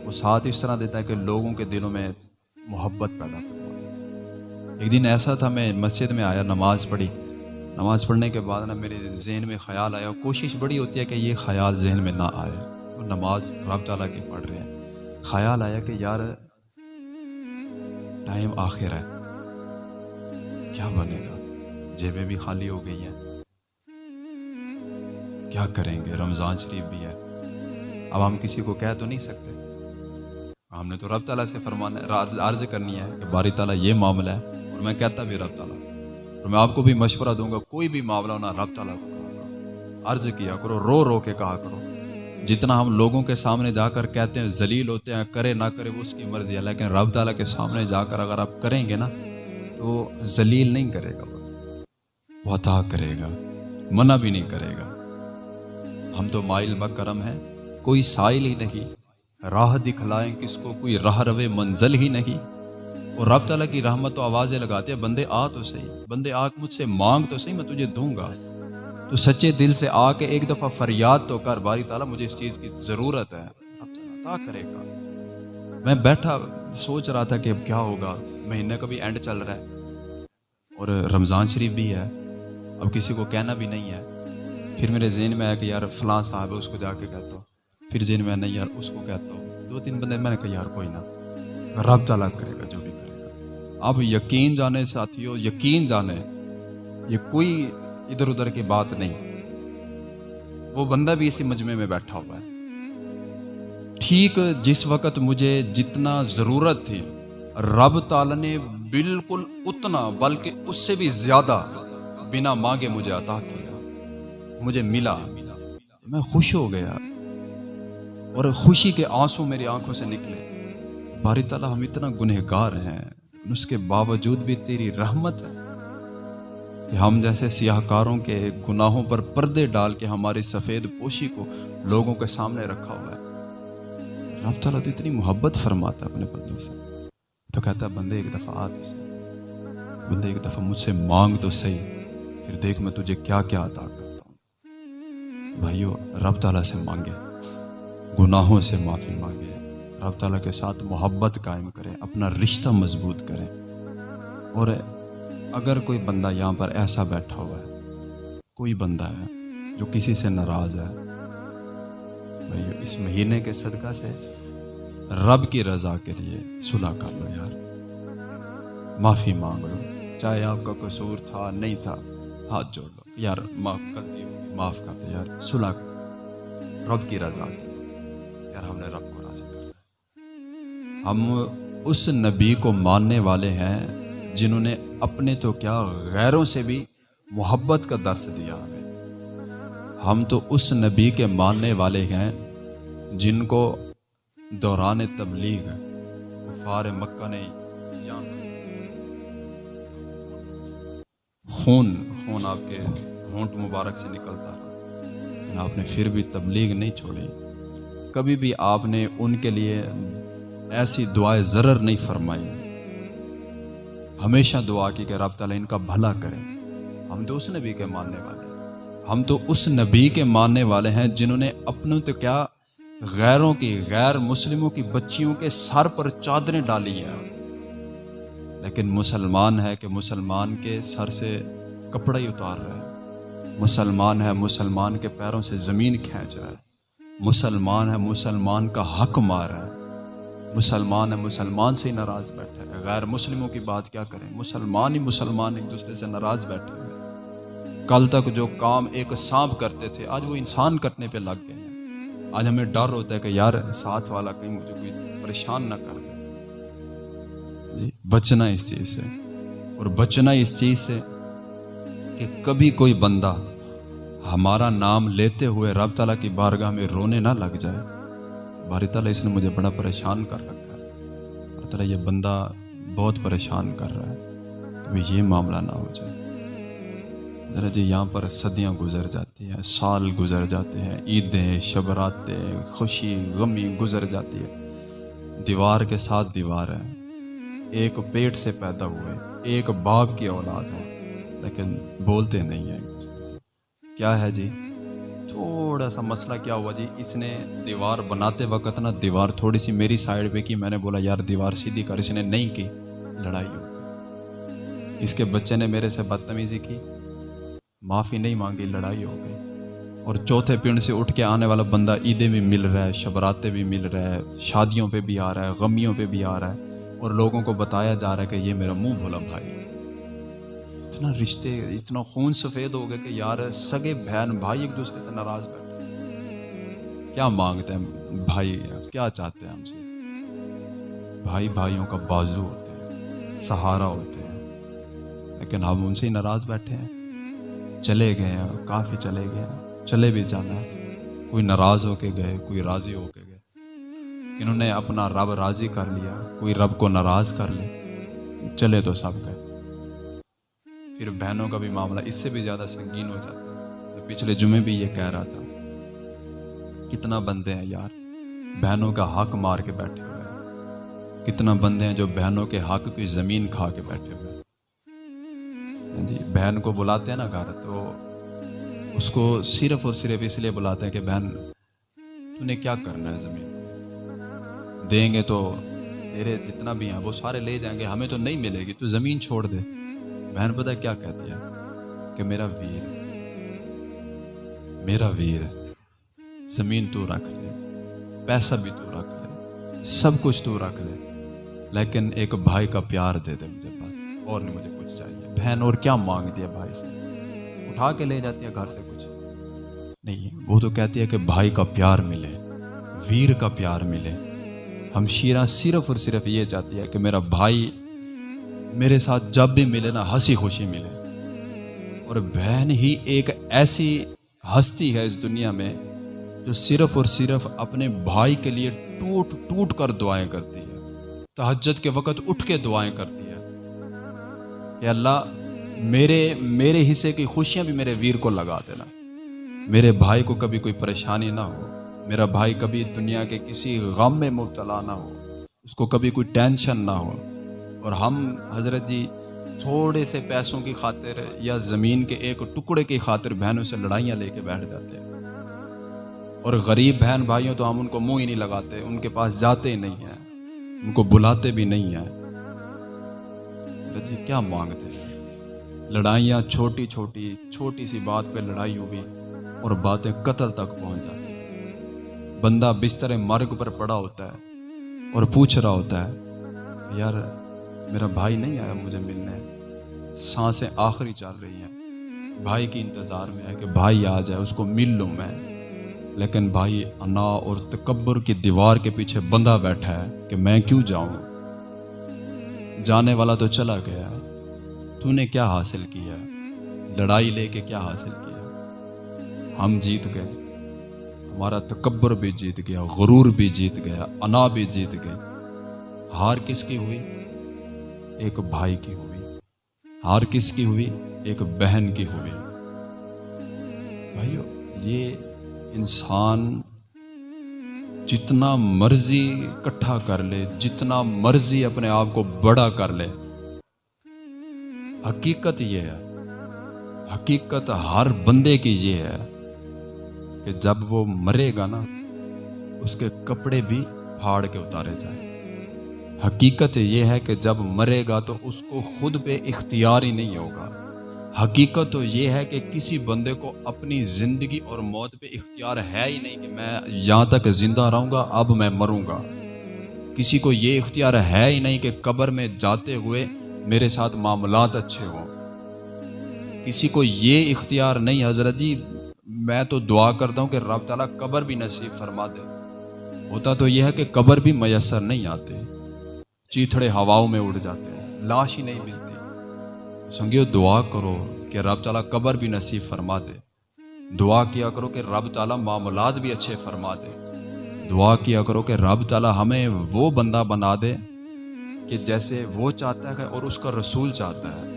وہ ساتھ اس طرح دیتا ہے کہ لوگوں کے دلوں میں محبت پیدا کروا ایک دن ایسا تھا، میں مسجد میں آیا، نماز پڑھی۔ نماز پڑھنے کے بعد نا میرے ذہن میں خیال آیا، کوشش بڑی ہوتی ہے کہ یہ خیال ذہن میں نہ آئے۔ وہ نماز رب تعالیٰ کی پڑھ رہے ہیں۔ خیال آیا کہ یار، ٹائم آخر ہے۔ کیا بنے گا؟ جیبیں بھی خالی ہو گئی ہیں۔ کیا کریں گے؟ رمضان شریف بھی ہے۔ اب ہم کسی کو کہہ تو نہیں سکتے۔ ہم نے تو رب تعالیٰ سے فرمانا ہے، عرض کرنی ہے کہ باری تعالیٰ یہ معاملہ ہے اور میں کہتا بھی رب تعالیٰ۔ اور میں آپ کو بھی مشورہ دوں گا، کوئی بھی معاملہ ہونا رب تعالیٰ کو۔ عرض کیا کرو، رو رو کے کہا کرو۔ جتنا ہم لوگوں کے سامنے جا کر کہتے ہیں، ذلیل ہوتے ہیں، کرے نہ کرے، وہ اس کی مرضی ہے۔ لیکن رب تعالیٰ کے سامنے جا کر اگر آپ کریں گے نا، تو ذلیل نہیں کرے گا۔ وہ عطا کرے گا، منع بھی نہیں کرے گا۔ ہم تو مائل بکرم ہیں، کوئی سائل ہی نہیں۔ راہ دکھلائیں کس کو، کوئی راہ روے منزل ہی نہیں۔ اور رب تعالیٰ کی رحمت و آوازیں لگاتے ہیں، بندے آ تو صحیح۔ بندے آ، مجھ سے مانگ تو صحیح، میں تجھے دوں گا۔ تو سچے دل سے آ کے ایک دفعہ فریاد تو کر، باری تعالیٰ، مجھے اس چیز کی ضرورت ہے۔ رب تعالیٰ کرے گا۔ میں بیٹھا سوچ رہا تھا کہ اب کیا ہوگا۔ مہینے کا بھی اینڈ چل رہا ہے۔ اور رمضان شریف بھی ہے۔ اب کسی کو کہنا بھی نہیں ہے۔ پھر میرے ذہن میں آیا کہ یار فلاں صاحب ہے، اس کو جا کے کہتا ہوں۔ پھر ذہن میں نہیں یار، اس کو کہتا ہوں۔ دو تین بندے، میں نے کہا، یار کوئی نہ، رب تعالیٰ کرے گا جو بھی کرے گا۔ اب یقین جانے ساتھی ہو یقین جانے، یہ کوئی ادھر ادھر کی بات نہیں۔ وہ بندہ بھی اسی مجمع میں بیٹھا ہوا ہے۔ ٹھیک، جس وقت مجھے جتنا ضرورت تھی، رب تعالیٰ نے بالکل اتنا، بلکہ اس سے بھی زیادہ بنا مانگے مجھے عطا کیا مجھے ملا، میں خوش ہو گیا اور خوشی کے آنسو میری آنکھوں سے نکلے۔ باری تعالیٰ، ہم اتنا گنہ گار ہیں، اس کے باوجود بھی تیری رحمت ہے کہ ہم جیسے سیاہ کاروں کے گناہوں پر پردے ڈال کے ہماری سفید پوشی کو لوگوں کے سامنے رکھا ہوا ہے۔ رب تعالیٰ تو اتنی محبت فرماتا ہے اپنے بندوں سے۔ تو کہتا ہے، بندے، ایک دفعہ آ بندے، ایک دفعہ مجھ سے مانگ تو صحیح، پھر دیکھ میں تجھے کیا کیا عطا کرتا ہوں بھائیو، رب تعالیٰ سے مانگے۔ گناہوں سے معافی مانگے۔ رب تعالیٰ کے ساتھ محبت قائم کریں اپنا رشتہ مضبوط کریں اور اگر کوئی بندہ یہاں پر ایسا بیٹھا ہوا ہے، کوئی بندہ ہے جو کسی سے ناراض ہے بھائی اس مہینے کے صدقہ سے رب کی رضا کے لیے صلح کر لو یار۔ معافی مانگ لو۔ چاہے آپ کا قصور تھا، نہیں تھا، ہاتھ جوڑ لو۔ یار، معاف کر دیو معاف کر دو یار، صلح کر۔ رب کی رضا۔ یار، ہم نے رب کو راضی کر ہم اس نبی کو ماننے والے ہیں جنہوں نے اپنے تو کیا غیروں سے بھی محبت کا درس دیا ہمیں۔ ہم تو اس نبی کے ماننے والے ہیں جن کو دوران تبلیغ فار مکہ نے خون خون آپ کے ہونٹ مبارک سے نکلتا رہا۔ آپ نے پھر بھی تبلیغ نہیں چھوڑی۔ کبھی بھی آپ نے ان کے لیے ایسی دعائیں ضرر نہیں فرمائی۔ ہمیشہ دعا کی کہ رب تعالیٰ ان کا بھلا کرے ہم تو اس نبی کے ماننے والے ہیں۔ ہم تو اس نبی کے ماننے والے ہیں جنہوں نے اپنوں تو کیا غیروں کی، غیر مسلموں کی بچیوں کے سر پر چادریں ڈالی ہیں۔ لیکن مسلمان ہے کہ مسلمان کے سر سے کپڑا ہی اتار رہا ہے مسلمان ہے، مسلمان کے پیروں سے زمین کھینچ رہا ہے۔ مسلمان ہے، مسلمان کا حق مار رہا ہے۔ مسلمان ہے، مسلمان سے ہی ناراض بیٹھے ہیں غیر مسلموں کی بات کیا کریں؟ مسلمان ہی مسلمان ایک دوسرے سے ناراض بیٹھے ہوئے کل تک جو کام ایک سانپ کرتے تھے، آج وہ انسان کرنے پہ لگ گئے ہیں۔ آج ہمیں ڈر ہوتا ہے کہ یار ساتھ والا کہیں مجھے کوئی پریشان نہ کر دے۔ جی بچنا اس چیز سے۔ اور بچنا اس چیز سے کہ کبھی کوئی بندہ ہمارا نام لیتے ہوئے رب تعالیٰ کی بارگاہ میں رونے نہ لگ جائے، باری تعالیٰ اس نے مجھے بڑا پریشان کر رکھا ہے۔ باری تعالیٰ یہ بندہ بہت پریشان کر رہا ہے کبھی یہ معاملہ نہ ہو جائے۔ ذرا جی یہاں پر صدیاں گزر جاتی ہیں، سال گزر جاتے ہیں، عیدیں، شبراتیں، خوشی، غمی گزر جاتی ہے۔ دیوار کے ساتھ دیوار ہے ایک پیٹ سے پیدا ہوئے، ایک باپ کی اولاد ہے لیکن بولتے نہیں ہیں۔ کیا ہے جی؟ تھوڑا سا مسئلہ کیا ہوا جی؟ اس نے دیوار بناتے وقت نا دیوار تھوڑی سی میری سائڈ پہ کی۔ میں نے بولا، یار، دیوار سیدھی کر۔ اس نے نہیں کی۔ لڑائی۔ ہو اس کے بچے نے میرے سے بدتمیزی کی۔ معافی نہیں مانگی، لڑائی ہو گئی۔ اور چوتھے پنڈ سے اٹھ کے آنے والا بندہ عیدیں بھی مل رہا ہے شبراتے بھی مل رہا ہے، شادیوں پہ بھی آ رہا ہے، غمیوں پہ بھی آ رہا ہے۔ اور لوگوں کو بتایا جا رہا ہے کہ یہ میرا منہ بھولا بھائی اتنا رشتے، اتنا خون سفید ہو گیا کہ یار، سگے بہن، بھائی ایک دوسرے سے ناراض بیٹھے کیا مانگتے ہیں بھائی؟ کیا چاہتے ہیں ہم سے؟ بھائی بھائیوں کا بازو ہوتے ہیں، سہارا ہوتے ہیں۔ لیکن ہم ان سے ہی ناراض بیٹھے ہیں۔ چلے گئے ہیں، کافی چلے گئے ہیں۔ چلے بھی جانا کوئی ناراض ہو کے گئے، کوئی راضی ہو کے گئے۔ انہوں نے اپنا رب راضی کر لیا، کوئی رب کو ناراض کر لے۔ چلے تو سب گئے۔ پھر بہنوں کا بھی معاملہ اس سے بھی زیادہ سنگین ہو جاتا ہے۔ پچھلے جمعے بھی یہ کہہ رہا تھا۔ کتنا بندے ہیں یار۔ بہنوں کا حق مار کے بیٹھے ہوئے ہیں۔ کتنا بندے ہیں جو بہنوں کے حق کی زمین کھا کے بیٹھے ہوئے ہیں۔ ہاں جی بہن کو بلاتے ہیں نا گھر تو اس کو صرف اور صرف اس لیے بلاتے ہیں کہ بہن تو نے کیا کرنا ہے زمین؟ دیں گے تو تیرے جتنا بھی ہیں، وہ سارے لے جائیں گے، ہمیں تو نہیں ملے گی، تو زمین چھوڑ دے۔ بہن پتہ کیا کہتی ہے؟ کہ میرا ویر میرا ویر زمین تو رکھ لے، پیسہ بھی تو رکھ لے، سب کچھ تو رکھ لے، لیکن ایک بھائی کا پیار دے دے مجھے پاس اور نہیں مجھے کچھ چاہیے۔ بہن، اور کیا مانگ دیا بھائی سے؟ اٹھا کے لے جاتی ہے گھر سے کچھ۔ نہیں، وہ تو کہتی ہے کہ بھائی کا پیار ملے، ویر کا پیار ملے۔ ہم شیرہ صرف اور صرف یہ چاہتی ہے کہ میرا بھائی میرے ساتھ جب بھی ملے نا، ہنسی خوشی ملے۔ اور بہن ہی ایک ایسی ہستی ہے اس دنیا میں جو صرف اور صرف اپنے بھائی کے لیے ٹوٹ ٹوٹ کر دعائیں کرتی ہے۔ تہجد کے وقت اٹھ کے دعائیں کرتی ہے۔ کہ اللہ، میرے میرے حصے کی خوشیاں بھی میرے ویر کو لگا دینا۔ میرے بھائی کو کبھی کوئی پریشانی نہ ہو۔ میرا بھائی کبھی دنیا کے کسی غم میں مبتلا نہ ہو۔ اس کو کبھی کوئی ٹینشن نہ ہو۔ اور ہم حضرت جی تھوڑے سے پیسوں کی خاطر یا زمین کے ایک ٹکڑے کی خاطر بہنوں سے لڑائیاں لے کے بیٹھ جاتے ہیں۔ اور غریب بہن بھائیوں تو ہم ان کو منہ ہی نہیں لگاتے، ان کے پاس جاتے ہی نہیں ہیں، ان کو بلاتے بھی نہیں ہیں۔ جی کیا مانگتے ہیں؟ لڑائیاں چھوٹی چھوٹی چھوٹی سی بات پہ لڑائی ہوئی اور باتیں قتل تک پہنچ جاتی بندہ بستر مرگ پر پڑا ہوتا ہے اور پوچھ رہا ہوتا ہے، یار میرا بھائی نہیں آیا مجھے ملنے۔ سانسیں آخری چل رہی ہیں۔ بھائی کی انتظار میں ہے کہ بھائی آ جائے، اس کو مل لوں میں۔ لیکن بھائی انا اور تکبر کی دیوار کے پیچھے بندہ بیٹھا ہے کہ میں کیوں جاؤں؟ جانے والا تو چلا گیا۔ تو نے کیا حاصل کیا؟ لڑائی لے کے کیا حاصل کیا؟ ہم جیت گئے۔ ہمارا تکبر بھی جیت گیا، غرور بھی جیت گیا، انا بھی جیت گئی ہار کس کی ہوئی؟ ایک بھائی کی ہوئی، ہار کس کی ہوئی؟ ایک بہن کی ہوئی۔ بھائیو، یہ انسان جتنا مرضی اکٹھا کر لے، جتنا مرضی اپنے آپ کو بڑا کر لے، حقیقت یہ ہے، حقیقت ہر بندے کی یہ ہے کہ جب وہ مرے گا نا، اس کے کپڑے بھی پھاڑ کے اتارے جائیں۔ حقیقت یہ ہے کہ جب مرے گا تو اس کو خود پہ اختیار ہی نہیں ہوگا۔ حقیقت تو یہ ہے کہ کسی بندے کو اپنی زندگی اور موت پہ اختیار ہے ہی نہیں کہ میں یہاں تک زندہ رہوں گا، اب میں مروں گا۔ کسی کو یہ اختیار ہے ہی نہیں کہ قبر میں جاتے ہوئے میرے ساتھ معاملات اچھے ہوں۔ کسی کو یہ اختیار نہیں، حضرت جی میں تو دعا کرتا ہوں کہ رب تعالیٰ قبر بھی نصیب فرما دے۔ ہوتا تو یہ ہے کہ قبر بھی میسر نہیں آتے۔ چیتھڑے ہواؤں میں اڑ جاتے ہیں، لاش ہی نہیں ملتی۔ سنگیو، دعا کرو کہ رب تعالیٰ قبر بھی نصیب فرما دے۔ دعا کیا کرو کہ رب تعالیٰ معاملات بھی اچھے فرما دے۔ دعا کیا کرو کہ رب تعالیٰ ہمیں وہ بندہ بنا دے کہ جیسے وہ چاہتا ہے اور اس کا رسول چاہتا ہے۔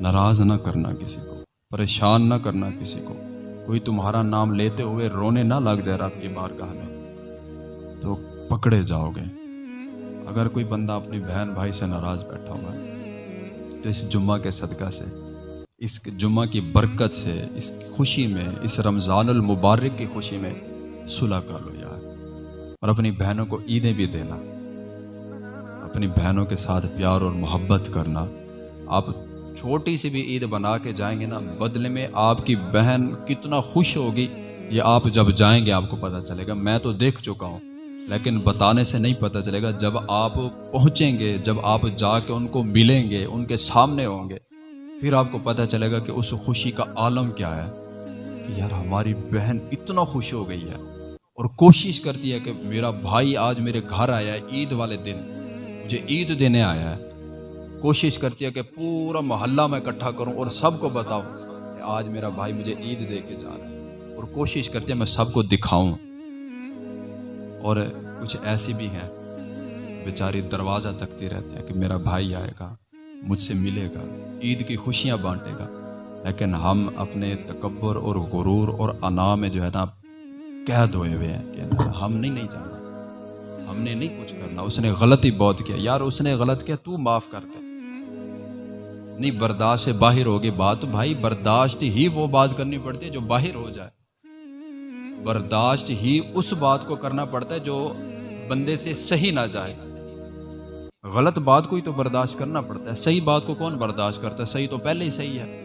ناراض نہ کرنا کسی کو، پریشان نہ کرنا کسی کو۔ کوئی تمہارا نام لیتے ہوئے رونے نہ لگ جائے رب کی بارگاہ میں۔ تو پکڑے جاؤ گے۔ اگر کوئی بندہ اپنی بہن بھائی سے ناراض بیٹھا ہوا ہے، تو اس جمعہ کے صدقہ سے، اس جمعہ کی برکت سے، اس خوشی میں، اس رمضان المبارک کی خوشی میں صلح کر لو یار۔ اور اپنی بہنوں کو عیدیں بھی دینا۔ اپنی بہنوں کے ساتھ پیار اور محبت کرنا۔ آپ چھوٹی سی بھی عید بنا کے جائیں گے نا، بدلے میں آپ کی بہن کتنا خوش ہوگی، یہ آپ جب جائیں گے، آپ کو پتہ چلے گا۔ میں تو دیکھ چکا ہوں۔ لیکن بتانے سے نہیں پتہ چلے گا جب آپ پہنچیں گے، جب آپ جا کے ان کو ملیں گے، ان کے سامنے ہوں گے، پھر آپ کو پتہ چلے گا کہ اس خوشی کا عالم کیا ہے۔ کہ یار ہماری بہن اتنا خوش ہو گئی ہے اور کوشش کرتی ہے کہ میرا بھائی آج میرے گھر آیا ہے عید والے دن، مجھے عید دینے آیا ہے۔ کوشش کرتی ہے کہ پورا محلہ میں اکٹھا کروں اور سب کو بتاؤں کہ آج میرا بھائی مجھے عید دے کے جا رہا ہے۔ اور کوشش کرتی ہے میں سب کو دکھاؤں۔ اور کچھ ایسی بھی ہیں۔ بیچاری دروازہ تکتی رہتے ہیں کہ میرا بھائی آئے گا، مجھ سے ملے گا، عید کی خوشیاں بانٹے گا۔ لیکن ہم اپنے تکبر اور غرور اور انا میں جو ہے نا قید ہوئے ہوئے ہیں کہ ہم نہیں نہیں جانا۔ ہم نے نہیں کچھ کرنا۔ اس نے غلطی بہت کیا۔ یار، اس نے غلط کیا، تو معاف کر دے۔ نہیں، برداشت سے باہر ہوگی بات، بھائی، برداشت ہی وہ بات کرنی پڑتی ہے جو باہر ہو جائے۔ برداشت ہی اس بات کو کرنا پڑتا ہے جو بندے سے صحیح نہ جائے۔ غلط بات کو ہی تو برداشت کرنا پڑتا ہے۔ صحیح بات کو کون برداشت کرتا ہے؟ صحیح تو پہلے ہی صحیح ہے۔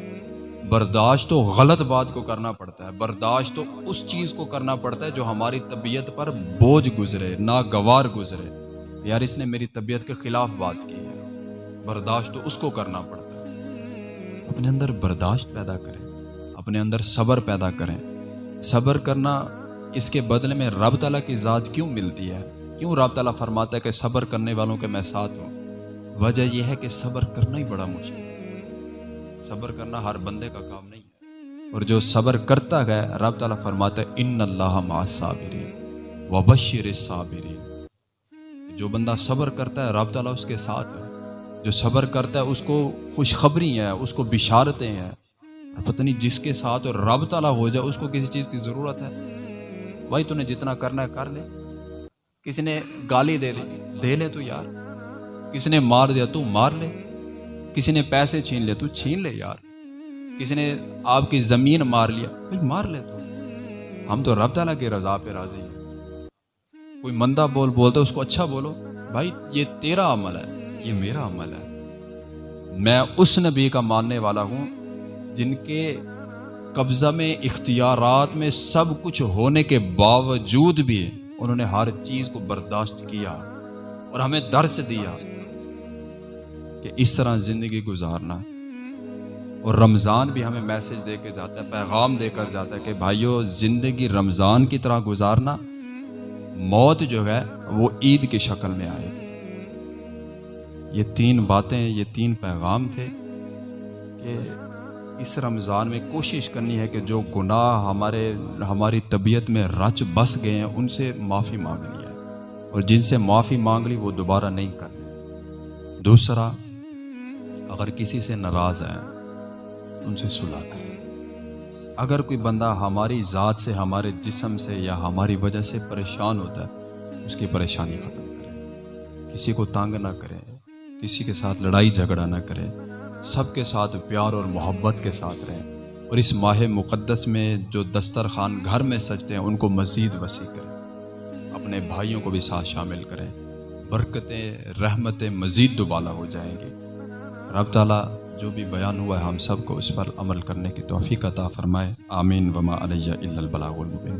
برداشت تو غلط بات کو کرنا پڑتا ہے۔ برداشت تو اس چیز کو کرنا پڑتا ہے جو ہماری طبیعت پر بوجھ گزرے، ناگوار گزرے۔ یار، اس نے میری طبیعت کے خلاف بات کی ہے۔ برداشت تو اس کو کرنا پڑتا ہے۔ اپنے اندر برداشت پیدا کریں۔ اپنے اندر صبر پیدا کریں۔ صبر کرنا اس کے بدلے میں رب تعالیٰ کی ذات کیوں ملتی ہے؟ کیوں رب تعالیٰ فرماتا ہے کہ صبر کرنے والوں کے میں ساتھ ہوں؟ وجہ یہ ہے کہ صبر کرنا ہی بڑا مشکل ہے۔ صبر کرنا ہر بندے کا کام نہیں ہے۔ اور جو صبر کرتا گیا رب تعالیٰ فرماتا ہے ان اللہ ما صابری وبشر صابری جو بندہ صبر کرتا ہے، رب تعالیٰ اس کے ساتھ ہے۔ جو صبر کرتا ہے، اس کو خوشخبری ہیں، اس کو بشارتیں ہیں۔ پتہ نہیں جس کے ساتھ رب تعالیٰ ہو جائے، اس کو کسی چیز کی ضرورت ہے۔ بھائی، تو نے جتنا کرنا ہے کر لے۔ کسی نے گالی دے لی دے لے تو یار۔ کسی نے مار دیا تو مار لے۔ کسی نے پیسے چھین لے تو چھین لے یار۔ کسی نے آپ کی زمین مار لیا، بھائی مار لے تو۔ ہم تو رب تعالیٰ کی رضا پہ راضی ہیں۔ کوئی مندہ بول بولتا اس کو اچھا بولو۔ بھائی، یہ تیرا عمل ہے، یہ میرا عمل ہے۔ میں اس نبی کا ماننے والا ہوں جن کے قبضہ میں، اختیارات میں سب کچھ ہونے کے باوجود بھی انہوں نے ہر چیز کو برداشت کیا اور ہمیں درس دیا کہ اس طرح زندگی گزارنا۔ اور رمضان بھی ہمیں میسج دے کے جاتا ہے، پیغام دے کر جاتا ہے کہ بھائیو، زندگی رمضان کی طرح گزارنا موت جو ہے وہ عید کی شکل میں آئے گی۔ یہ تین باتیں، یہ تین پیغام تھے کہ اس رمضان میں کوشش کرنی ہے کہ جو گناہ ہمارے ہماری طبیعت میں رچ بس گئے ہیں، ان سے معافی مانگنی ہے۔ اور جن سے معافی مانگ لی، وہ دوبارہ نہیں کرنی دوسرا، اگر کسی سے ناراض ہیں، ان سے صلاح کریں۔ اگر کوئی بندہ ہماری ذات سے، ہمارے جسم سے یا ہماری وجہ سے پریشان ہوتا ہے، اس کی پریشانی ختم کریں۔ کسی کو تانگ نہ کریں، کسی کے ساتھ لڑائی جھگڑا نہ کریں۔ سب کے ساتھ پیار اور محبت کے ساتھ رہیں۔ اور اس ماہ مقدس میں جو دسترخوان گھر میں سجتے ہیں، ان کو مزید وسیع کریں۔ اپنے بھائیوں کو بھی ساتھ شامل کریں۔ برکتیں، رحمتیں مزید دوبالا ہو جائیں گی۔ رب تعالیٰ جو بھی بیان ہوا ہے، ہم سب کو اس پر عمل کرنے کی توفیق عطا فرمائے۔ آمین۔ وما علیہ البلاغ المبین۔